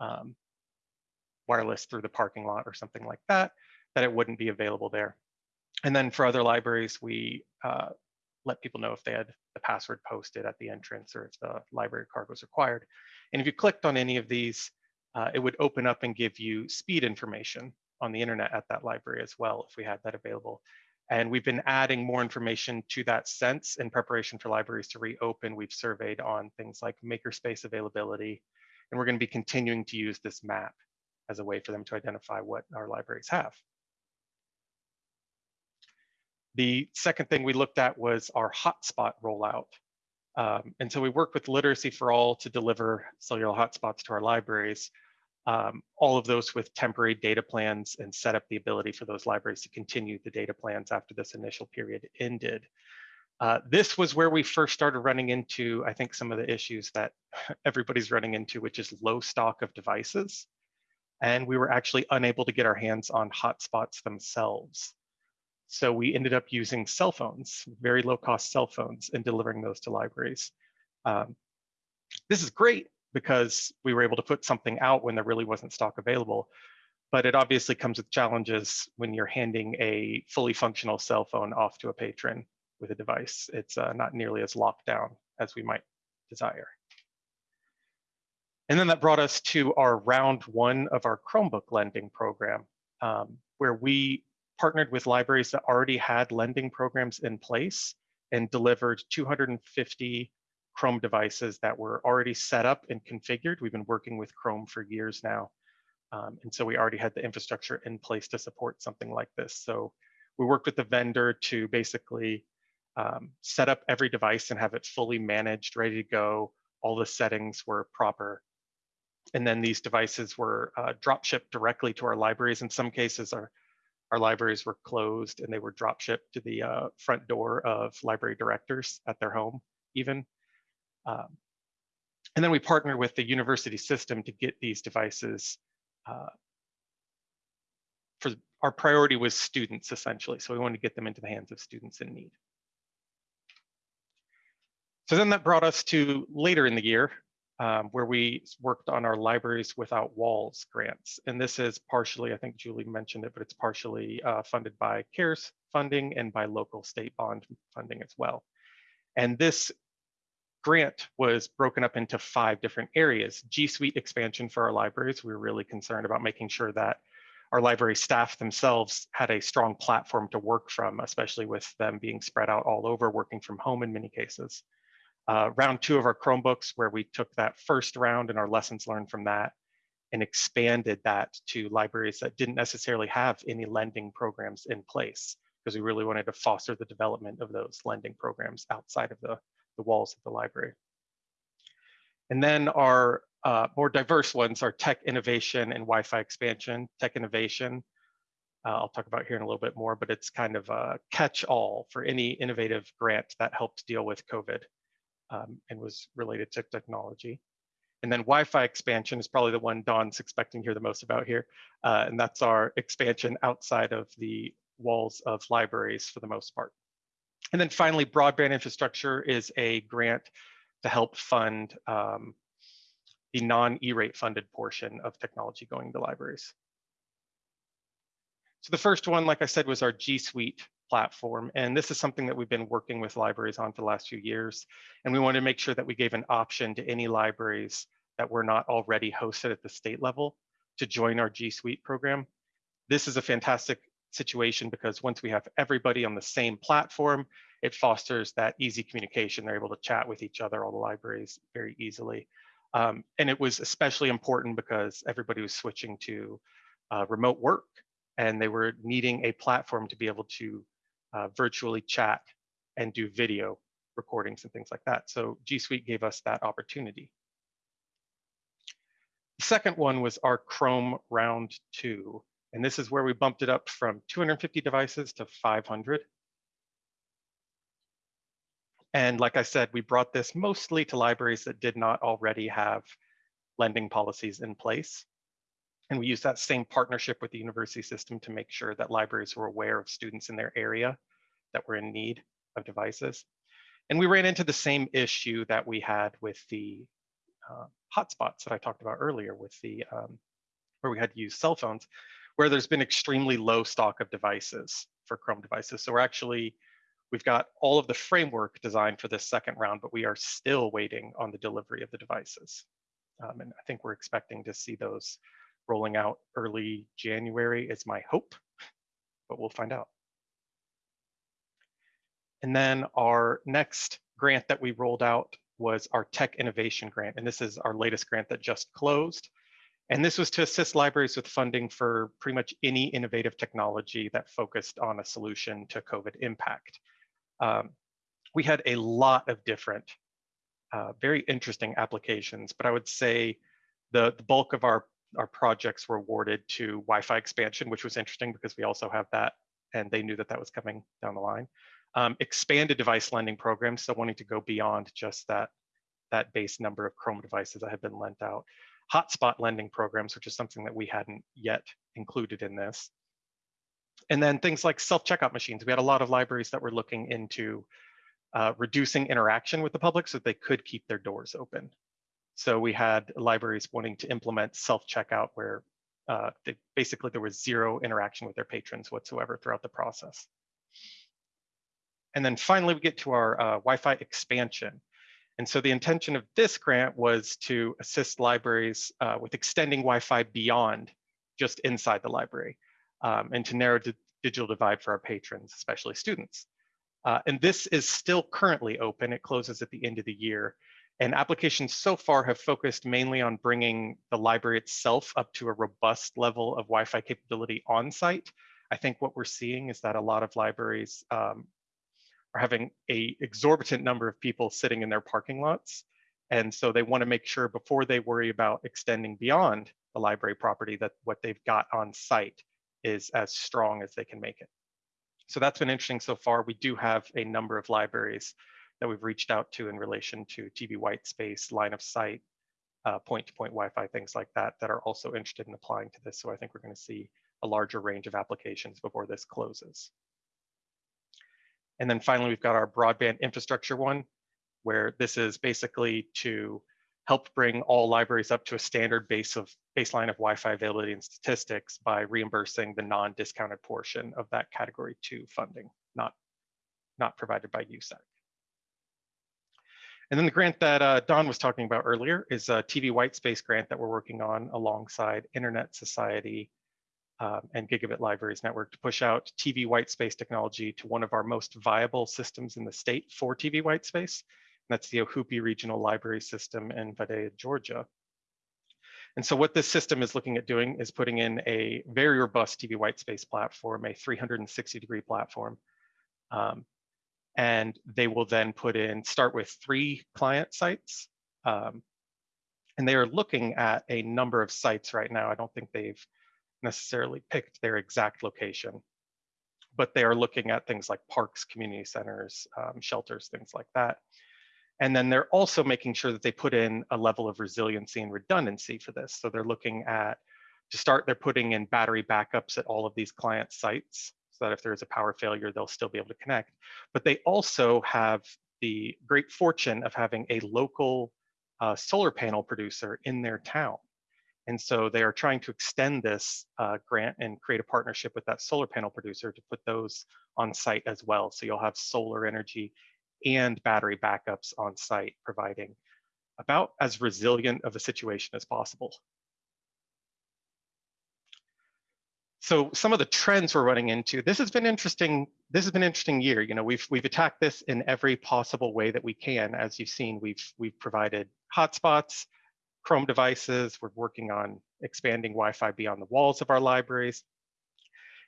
um, wireless through the parking lot or something like that, that it wouldn't be available there. And then for other libraries, we uh, let people know if they had the password posted at the entrance or if the library card was required. And if you clicked on any of these, uh, it would open up and give you speed information on the internet at that library as well, if we had that available. And we've been adding more information to that sense in preparation for libraries to reopen. We've surveyed on things like makerspace availability, and we're going to be continuing to use this map as a way for them to identify what our libraries have. The second thing we looked at was our hotspot rollout. Um, and so we worked with Literacy for All to deliver cellular hotspots to our libraries, um, all of those with temporary data plans and set up the ability for those libraries to continue the data plans after this initial period ended. Uh, this was where we first started running into, I think, some of the issues that everybody's running into, which is low stock of devices. And we were actually unable to get our hands on hotspots themselves. So we ended up using cell phones, very low cost cell phones, and delivering those to libraries. Um, this is great because we were able to put something out when there really wasn't stock available. But it obviously comes with challenges when you're handing a fully functional cell phone off to a patron with a device. It's uh, not nearly as locked down as we might desire. And then that brought us to our round one of our Chromebook lending program, um, where we partnered with libraries that already had lending programs in place and delivered 250 Chrome devices that were already set up and configured. We've been working with Chrome for years now. Um, and so we already had the infrastructure in place to support something like this. So we worked with the vendor to basically um, set up every device and have it fully managed, ready to go. All the settings were proper. And then these devices were uh, drop shipped directly to our libraries. In some cases, our our libraries were closed and they were drop shipped to the uh, front door of library directors at their home even. Um, and then we partnered with the university system to get these devices. Uh, for our priority was students essentially. So we wanted to get them into the hands of students in need. So then that brought us to later in the year, um, where we worked on our Libraries Without Walls grants. And this is partially, I think Julie mentioned it, but it's partially uh, funded by CARES funding and by local state bond funding as well. And this grant was broken up into five different areas. G Suite expansion for our libraries. We were really concerned about making sure that our library staff themselves had a strong platform to work from, especially with them being spread out all over, working from home in many cases uh, round two of our Chromebooks, where we took that first round and our lessons learned from that and expanded that to libraries that didn't necessarily have any lending programs in place because we really wanted to foster the development of those lending programs outside of the, the walls of the library. And then our uh, more diverse ones are tech innovation and Wi-Fi expansion. Tech innovation, uh, I'll talk about here in a little bit more, but it's kind of a catch-all for any innovative grant that helped deal with COVID um, and was related to technology. And then Wi-Fi expansion is probably the one Don's expecting to hear the most about here. Uh, and that's our expansion outside of the walls of libraries for the most part. And then finally, broadband infrastructure is a grant to help fund um, the non-E-rate funded portion of technology going to libraries. So the first one, like I said, was our G Suite platform. And this is something that we've been working with libraries on for the last few years. And we want to make sure that we gave an option to any libraries that were not already hosted at the state level to join our G Suite program. This is a fantastic situation because once we have everybody on the same platform, it fosters that easy communication. They're able to chat with each other, all the libraries very easily. Um, and it was especially important because everybody was switching to uh, remote work and they were needing a platform to be able to uh, virtually chat and do video recordings and things like that. So G Suite gave us that opportunity. The second one was our Chrome round two. And this is where we bumped it up from 250 devices to 500. And like I said, we brought this mostly to libraries that did not already have lending policies in place. And we use that same partnership with the university system to make sure that libraries were aware of students in their area that were in need of devices. And we ran into the same issue that we had with the uh, hotspots that I talked about earlier with the, um, where we had to use cell phones, where there's been extremely low stock of devices for Chrome devices. So we're actually, we've got all of the framework designed for this second round, but we are still waiting on the delivery of the devices. Um, and I think we're expecting to see those rolling out early January is my hope, but we'll find out. And then our next grant that we rolled out was our Tech Innovation Grant. And this is our latest grant that just closed. And this was to assist libraries with funding for pretty much any innovative technology that focused on a solution to COVID impact. Um, we had a lot of different, uh, very interesting applications, but I would say the, the bulk of our, our projects were awarded to Wi-Fi expansion, which was interesting because we also have that and they knew that that was coming down the line um, expanded device lending programs, so wanting to go beyond just that, that base number of Chrome devices that have been lent out. Hotspot lending programs, which is something that we hadn't yet included in this. And then things like self-checkout machines. We had a lot of libraries that were looking into uh, reducing interaction with the public so they could keep their doors open. So we had libraries wanting to implement self-checkout where uh, they, basically there was zero interaction with their patrons whatsoever throughout the process. And then finally, we get to our uh, Wi-Fi expansion. And so the intention of this grant was to assist libraries uh, with extending Wi-Fi beyond just inside the library um, and to narrow the digital divide for our patrons, especially students. Uh, and this is still currently open. It closes at the end of the year. And applications so far have focused mainly on bringing the library itself up to a robust level of Wi-Fi capability on site. I think what we're seeing is that a lot of libraries um, are having a exorbitant number of people sitting in their parking lots. And so they want to make sure before they worry about extending beyond the library property that what they've got on site is as strong as they can make it. So that's been interesting so far. We do have a number of libraries that we've reached out to in relation to TV white space, line of sight, uh, point-to-point Wi-Fi, things like that, that are also interested in applying to this. So I think we're going to see a larger range of applications before this closes. And then finally, we've got our broadband infrastructure one, where this is basically to help bring all libraries up to a standard base of baseline of Wi-Fi availability and statistics by reimbursing the non-discounted portion of that category two funding, not, not provided by USAC. And then the grant that uh, Don was talking about earlier is a TV white space grant that we're working on alongside Internet Society um, and Gigabit Libraries Network to push out TV white space technology to one of our most viable systems in the state for TV white space. And that's the Ohoopee Regional Library System in Vidalia, Georgia. And so what this system is looking at doing is putting in a very robust TV white space platform, a 360 degree platform. Um, and they will then put in, start with three client sites. Um, and they are looking at a number of sites right now. I don't think they've necessarily picked their exact location, but they are looking at things like parks, community centers, um, shelters, things like that. And then they're also making sure that they put in a level of resiliency and redundancy for this. So they're looking at, to start, they're putting in battery backups at all of these client sites that if there's a power failure, they'll still be able to connect. But they also have the great fortune of having a local uh, solar panel producer in their town. And so they are trying to extend this uh, grant and create a partnership with that solar panel producer to put those on site as well. So you'll have solar energy and battery backups on site, providing about as resilient of a situation as possible. So some of the trends we're running into, this has been interesting. This has been an interesting year. You know, we've we've attacked this in every possible way that we can. As you've seen, we've we've provided hotspots, Chrome devices. We're working on expanding Wi-Fi beyond the walls of our libraries.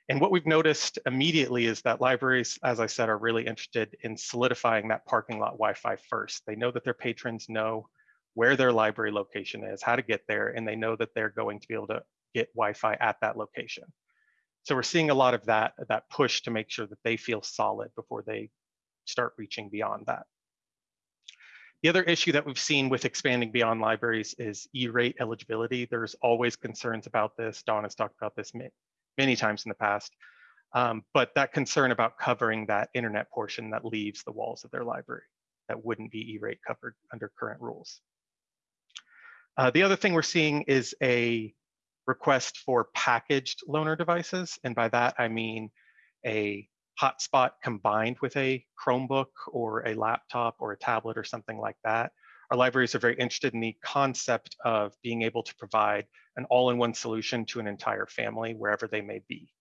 And what we've noticed immediately is that libraries, as I said, are really interested in solidifying that parking lot Wi-Fi first. They know that their patrons know where their library location is, how to get there, and they know that they're going to be able to get Wi-Fi at that location. So we're seeing a lot of that, that push to make sure that they feel solid before they start reaching beyond that. The other issue that we've seen with expanding beyond libraries is E-rate eligibility. There's always concerns about this. Don has talked about this many times in the past. Um, but that concern about covering that internet portion that leaves the walls of their library that wouldn't be E-rate covered under current rules. Uh, the other thing we're seeing is a request for packaged loaner devices. And by that, I mean a hotspot combined with a Chromebook or a laptop or a tablet or something like that. Our libraries are very interested in the concept of being able to provide an all-in-one solution to an entire family wherever they may be.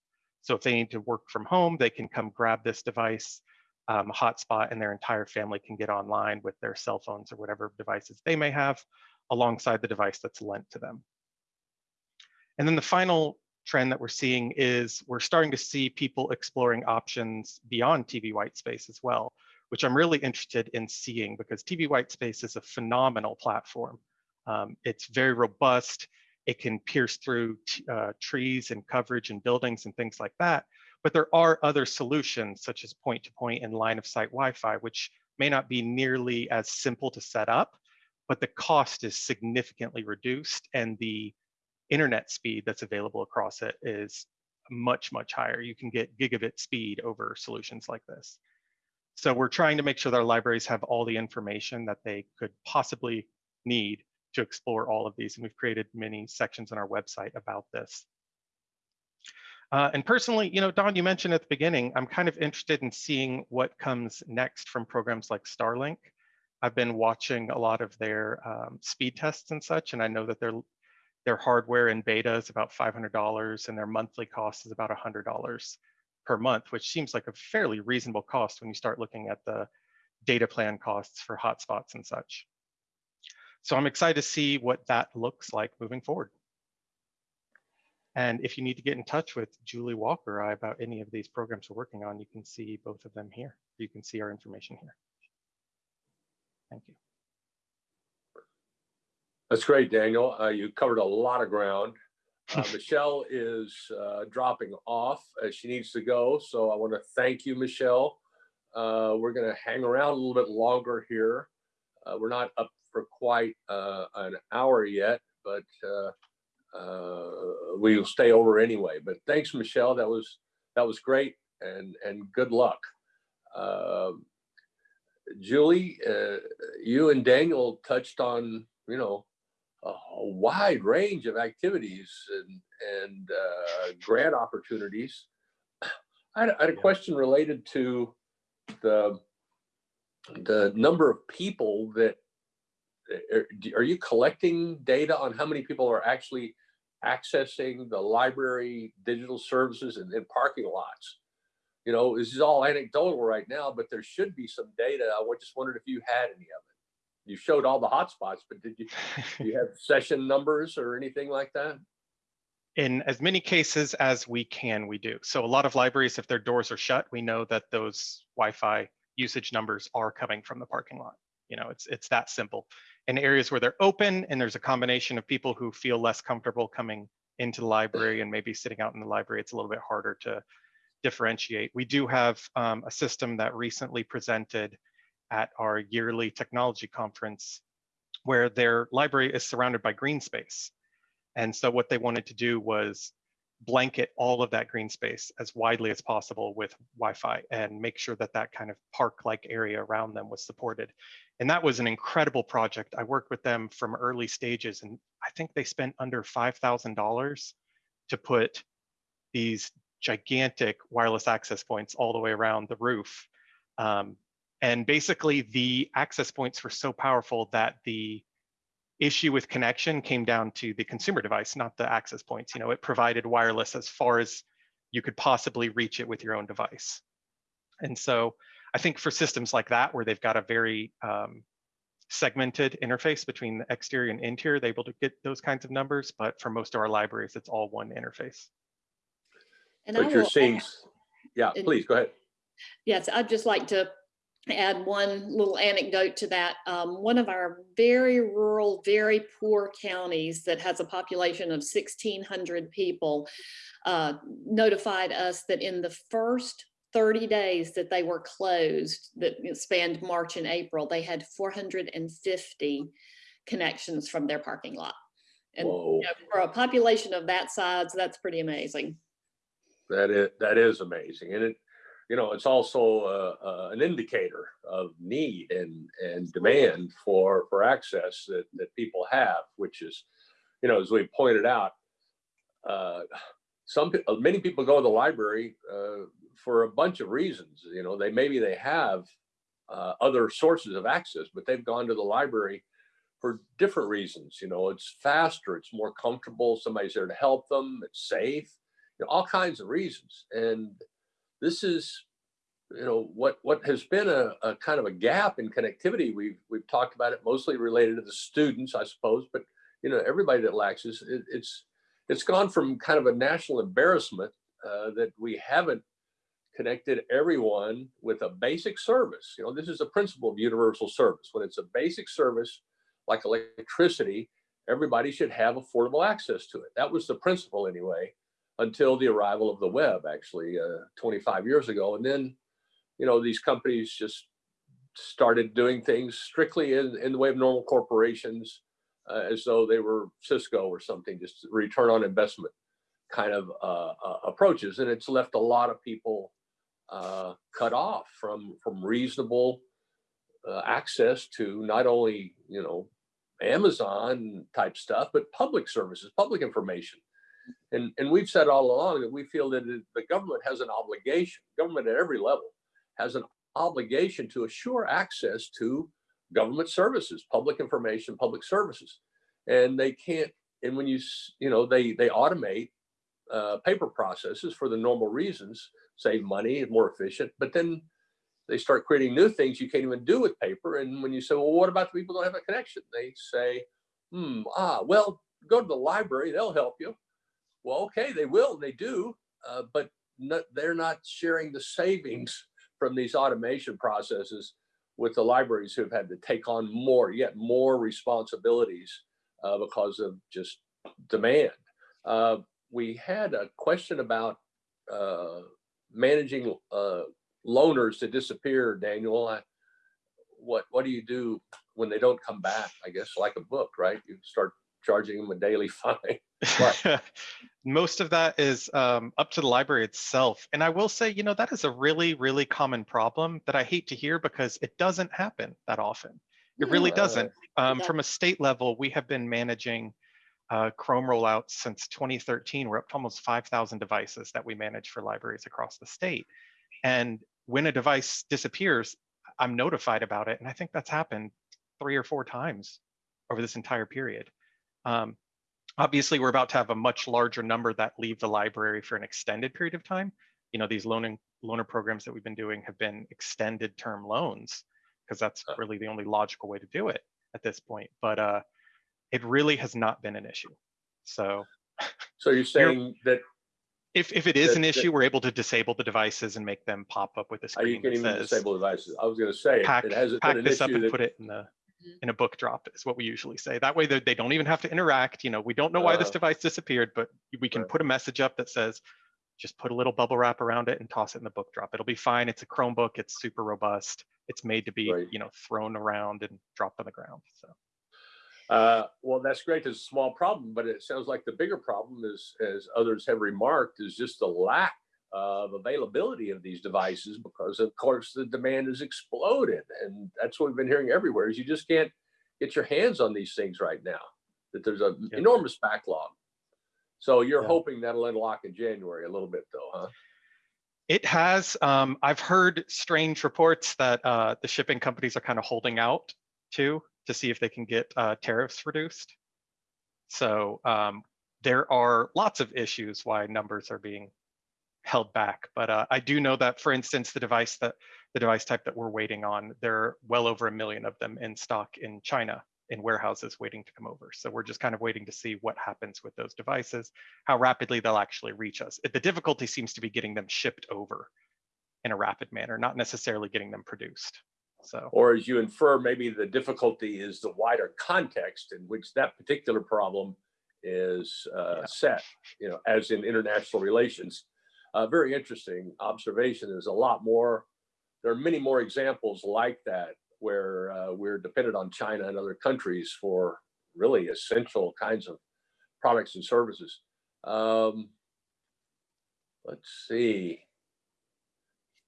So if they need to work from home, they can come grab this device, um, hotspot, and their entire family can get online with their cell phones or whatever devices they may have alongside the device that's lent to them. And then the final trend that we're seeing is we're starting to see people exploring options beyond TV white space as well, which I'm really interested in seeing because TV white space is a phenomenal platform. Um, it's very robust. It can pierce through uh, trees and coverage and buildings and things like that. But there are other solutions such as point-to-point -point and line-of-sight Wi-Fi, which may not be nearly as simple to set up, but the cost is significantly reduced and the internet speed that's available across it is much, much higher. You can get gigabit speed over solutions like this. So we're trying to make sure that our libraries have all the information that they could possibly need to explore all of these. And we've created many sections on our website about this. Uh, and personally, you know, Don, you mentioned at the beginning, I'm kind of interested in seeing what comes next from programs like Starlink. I've been watching a lot of their um, speed tests and such, and I know that they're their hardware in beta is about $500 and their monthly cost is about $100 per month, which seems like a fairly reasonable cost when you start looking at the data plan costs for hotspots and such. So I'm excited to see what that looks like moving forward. And if you need to get in touch with Julie Walker about any of these programs we're working on, you can see both of them here. You can see our information here. Thank you. That's great, Daniel. Uh, you covered a lot of ground. Uh, Michelle is uh, dropping off as she needs to go. So I want to thank you, Michelle. Uh, we're going to hang around a little bit longer here. Uh, we're not up for quite uh, an hour yet, but we'll stay over anyway. But thanks, Michelle. That was that was great, and and good luck. Um, Julie, you and Daniel touched on you know a, wide range of activities and, and uh, grant opportunities. I had, I had a question related to the the number of people that are, are you collecting data on how many people are actually accessing the library digital services and in parking lots? You know, this is all anecdotal right now, but there should be some data. I just wondered if you had any of it you showed all the hotspots, but did you, do you have session numbers or anything like that? In as many cases as we can, we do. So a lot of libraries, if their doors are shut, we know that those Wi-Fi usage numbers are coming from the parking lot. You know, it's it's that simple. In areas where they're open and there's a combination of people who feel less comfortable coming into the library and maybe sitting out in the library, it's a little bit harder to differentiate. We do have um, a system that recently presented at our yearly technology conference where their library is surrounded by green space. And so what they wanted to do was blanket all of that green space as widely as possible with Wi-Fi and make sure that that kind of park-like area around them was supported. And that was an incredible project. I worked with them from early stages and I think they spent under $5,000 to put these gigantic wireless access points all the way around the roof um, and basically the access points were so powerful that the issue with connection came down to the consumer device, not the access points. You know, it provided wireless as far as you could possibly reach it with your own device. And so I think for systems like that, where they've got a very um, segmented interface between the exterior and interior, they're able to get those kinds of numbers. But for most of our libraries, it's all one interface. And I you're will seeing, add- yeah, it- please, go ahead. Yes, I'd just like to add one little anecdote to that. Um, one of our very rural, very poor counties that has a population of sixteen hundred people uh, notified us that in the first thirty days that they were closed, that spanned March and April, they had four hundred and fifty connections from their parking lot. And you know, for a population of that size, that's pretty amazing. that is, that is amazing. And it, you know, it's also uh, uh, an indicator of need and, and demand for, for access that, that people have, which is, you know, as we pointed out, uh, some, uh, many people go to the library for a bunch of reasons. You know, they, maybe they have other sources of access, but they've gone to the library for different reasons. You know, it's faster, it's more comfortable, somebody's there to help them, it's safe, you know, all kinds of reasons. And this is, you know, what what has been a, a kind of a gap in connectivity. We've we've talked about it mostly related to the students, I suppose, but you know, everybody that lacks this, it, it's it's gone from kind of a national embarrassment uh, that we haven't connected everyone with a basic service. You know, this is the principle of universal service. When it's a basic service like electricity, everybody should have affordable access to it. That was the principle anyway, until the arrival of the web, actually, uh, 25 years ago. And then, you know, these companies just started doing things strictly in, in the way of normal corporations, uh, as though they were Cisco or something, just return on investment kind of uh, uh, approaches. And it's left a lot of people uh, cut off from from reasonable uh, access to not only you know Amazon type stuff, but public services, public information. And and we've said all along that we feel that the government has an obligation, government at every level has an obligation to assure access to government services, public information, public services. And they can't, and when you, you know, they they automate uh, paper processes for the normal reasons, save money more efficient, but then they start creating new things you can't even do with paper. And when you say, well, what about the people who don't have a connection? They say, hmm, ah, well, go to the library, they'll help you. Well, okay, they will, they do, uh, but they're not sharing the savings from these automation processes with the libraries who've had to take on more, yet more responsibilities uh, because of just demand. Uh, we had a question about uh, managing uh, loaners that disappear, Daniel. I, what what do you do when they don't come back? I guess like a book, right? You start charging them a daily fine. Most of that is um, up to the library itself. And I will say, you know, that is a really, really common problem that I hate to hear because it doesn't happen that often. It really Yeah. doesn't. Um, doesn't. from a state level, we have been managing uh, Chrome rollouts since 2013. We're up to almost 5,000 devices that we manage for libraries across the state. And when a device disappears, I'm notified about it. And I think that's happened three or four times over this entire period. Um, obviously, we're about to have a much larger number that leave the library for an extended period of time. You know, these loaning loaner programs that we've been doing have been extended term loans because that's really the only logical way to do it at this point. But uh, it really has not been an issue. So So you're saying that if, if it is That- an that- issue, we're able to disable the devices and make them pop up with a you screen can that even says disable devices. I was going to say it- pack, it hasn't pack been an this up issue and that put it in the. In a book drop is what we usually say. That way they, they don't even have to interact. You know, we don't know why this Uh, device disappeared, but we can right. put a message up that says, just put a little bubble wrap around it and toss it in the book drop. It'll be fine. It's a Chromebook. It's super robust. It's made to be, Right. you know, thrown around and dropped on the ground. So Uh, well, that's great. It's a small problem, but it sounds like the bigger problem is, as others have remarked, is just the lack of availability of these devices because of course the demand has exploded. And that's what we've been hearing everywhere is you just can't get your hands on these things right now, that there's an enormous backlog. So you're hoping that'll unlock in January a little bit though, huh? it has, um, I've heard strange reports that uh, the shipping companies are kind of holding out too. to see if they can get uh, tariffs reduced. So um, there are lots of issues why numbers are being held back. But uh, I do know that, for instance, the device that the device type that we're waiting on, there are well over a million of them in stock in China in warehouses waiting to come over. So we're just kind of waiting to see what happens with those devices, how rapidly they'll actually reach us. The difficulty seems to be getting them shipped over in a rapid manner, not necessarily getting them produced. So Or as you infer, maybe the difficulty is the wider context in which that particular problem is uh, Yeah. set, you know, as in international relations. Uh, Very interesting observation. There's a lot more, there are many more examples like that where uh, we're dependent on China and other countries for really essential kinds of products and services. Um, Let's see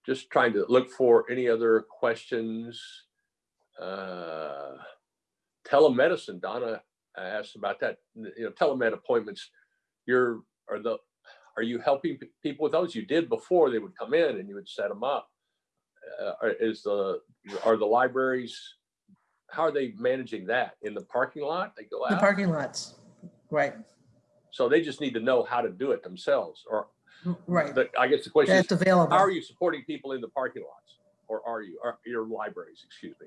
just trying to look for any other questions. Uh, Telemedicine, Donna asked about that, you know, telemed appointments. You're, are the, are you helping pe- people with those? You did before, they would come in and you would set them up. Uh, are- Is the, are the libraries, how are they managing that? In the parking lot? They go out The parking lots, right, So they just need to know how to do it themselves, or, right. the- I guess the question is, That's How are you supporting people in the parking lots? Or are you, are your libraries, excuse me?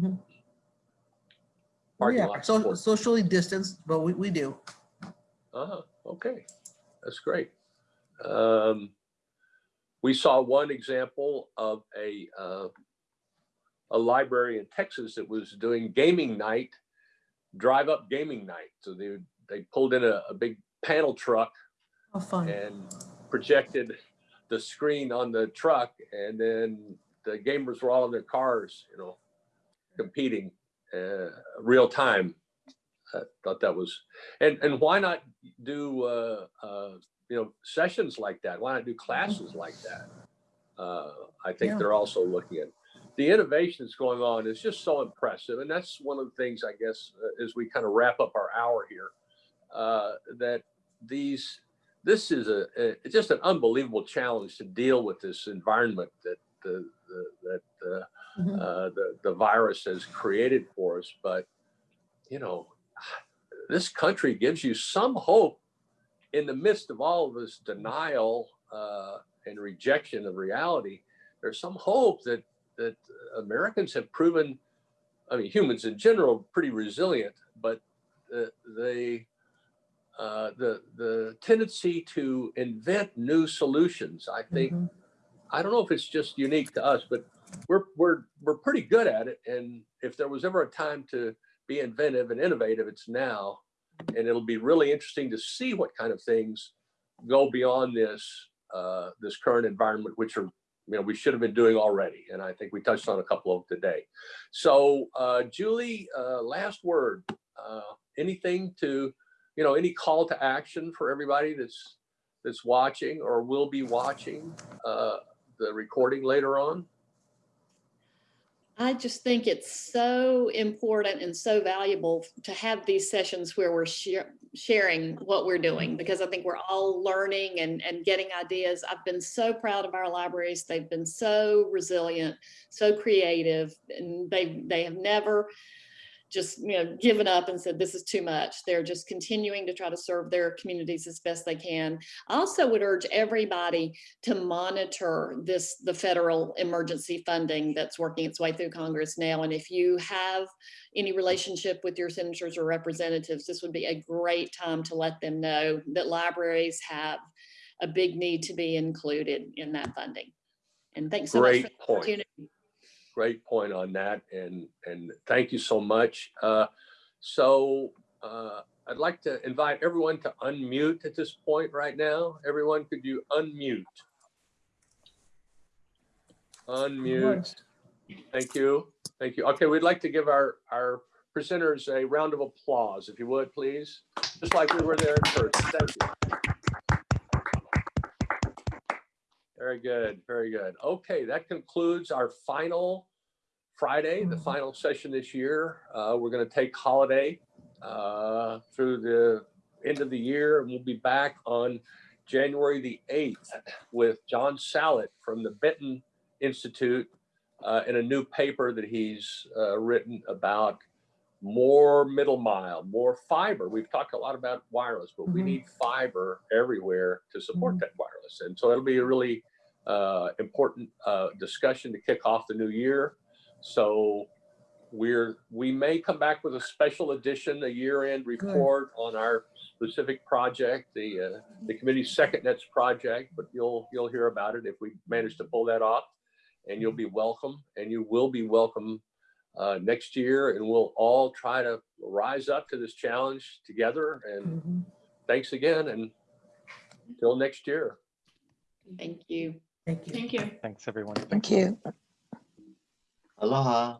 Mhm. Parking Yeah, so socially distanced, but we, we do. Uh-huh, okay, that's great. Um, we saw one example of a, uh, a library in Texas that was doing gaming night, drive-up gaming night. So they, they pulled in a, a big panel truck fun. and projected the screen on the truck and then the gamers were all in their cars, you know, competing uh, real time. I thought that was, and, and why not do, uh, uh, you know, sessions like that? Why not do classes like that? Uh, I think Yeah. they're also looking at, the innovation that's going on is just so impressive. And that's one of the things, I guess, uh, as we kind of wrap up our hour here, uh, that these this is a, a it's just an unbelievable challenge to deal with this environment that the, the that the, uh, the the virus has created for us. But you know, this country gives you some hope in the midst of all of this denial uh, and rejection of reality. There's some hope that that Americans have proven. I mean, humans in general, pretty resilient, but uh, they uh, the the tendency to invent new solutions. I think Mhm. I don't know if it's just unique to us, but we're we're we're pretty good at it. And if there was ever a time to be inventive and innovative, it's now. And it'll be really interesting to see what kind of things go beyond this uh, this current environment, which are you know we should have been doing already. And I think we touched on a couple of today. So uh, Julie, uh, last word. Uh, anything to you know any call to action for everybody that's that's watching or will be watching uh, the recording later on? I just think it's so important and so valuable to have these sessions where we're sharing what we're doing because I think we're all learning and, and getting ideas. I've been so proud of our libraries. They've been so resilient, so creative, and they they have never just you know given up and said this is too much. They're just continuing to try to serve their communities as best they can. I also would urge everybody to monitor this, the federal emergency funding that's working its way through Congress now. And if you have any relationship with your senators or representatives, this would be a great time to let them know that libraries have a big need to be included in that funding. And thanks so much. for Great the point. opportunity. Great point on that, and and thank you so much. Uh, so uh, I'd like to invite everyone to unmute at this point right now. Everyone, could you unmute? Unmute. Thank you. Thank you. Okay, we'd like to give our, our presenters a round of applause, if you would, please. Just like we were there in person. Thank you. Very good, very good. Okay, that concludes our final Friday, the Mhm. final session this year. Uh, we're going to take holiday uh, through the end of the year, and we'll be back on January the 8th with Jon Sallet from the Benton Institute uh, in a new paper that he's uh, written about more middle mile, more fiber. We've talked a lot about wireless, but we Mhm. need fiber everywhere to support Mhm. that wireless. And so it'll be a really uh, important uh, discussion to kick off the new year. So we're, we may come back with a special edition, a year-end report on our specific project, the, uh, the committee's second nets project, but you'll, you'll hear about it if we manage to pull that off. And you'll be welcome, and you will be welcome uh, next year, and we'll all try to rise up to this challenge together. And Mhm. thanks again, and until next year. Thank you. Thank you. Thank you. Thanks, everyone. Thank you. Aloha.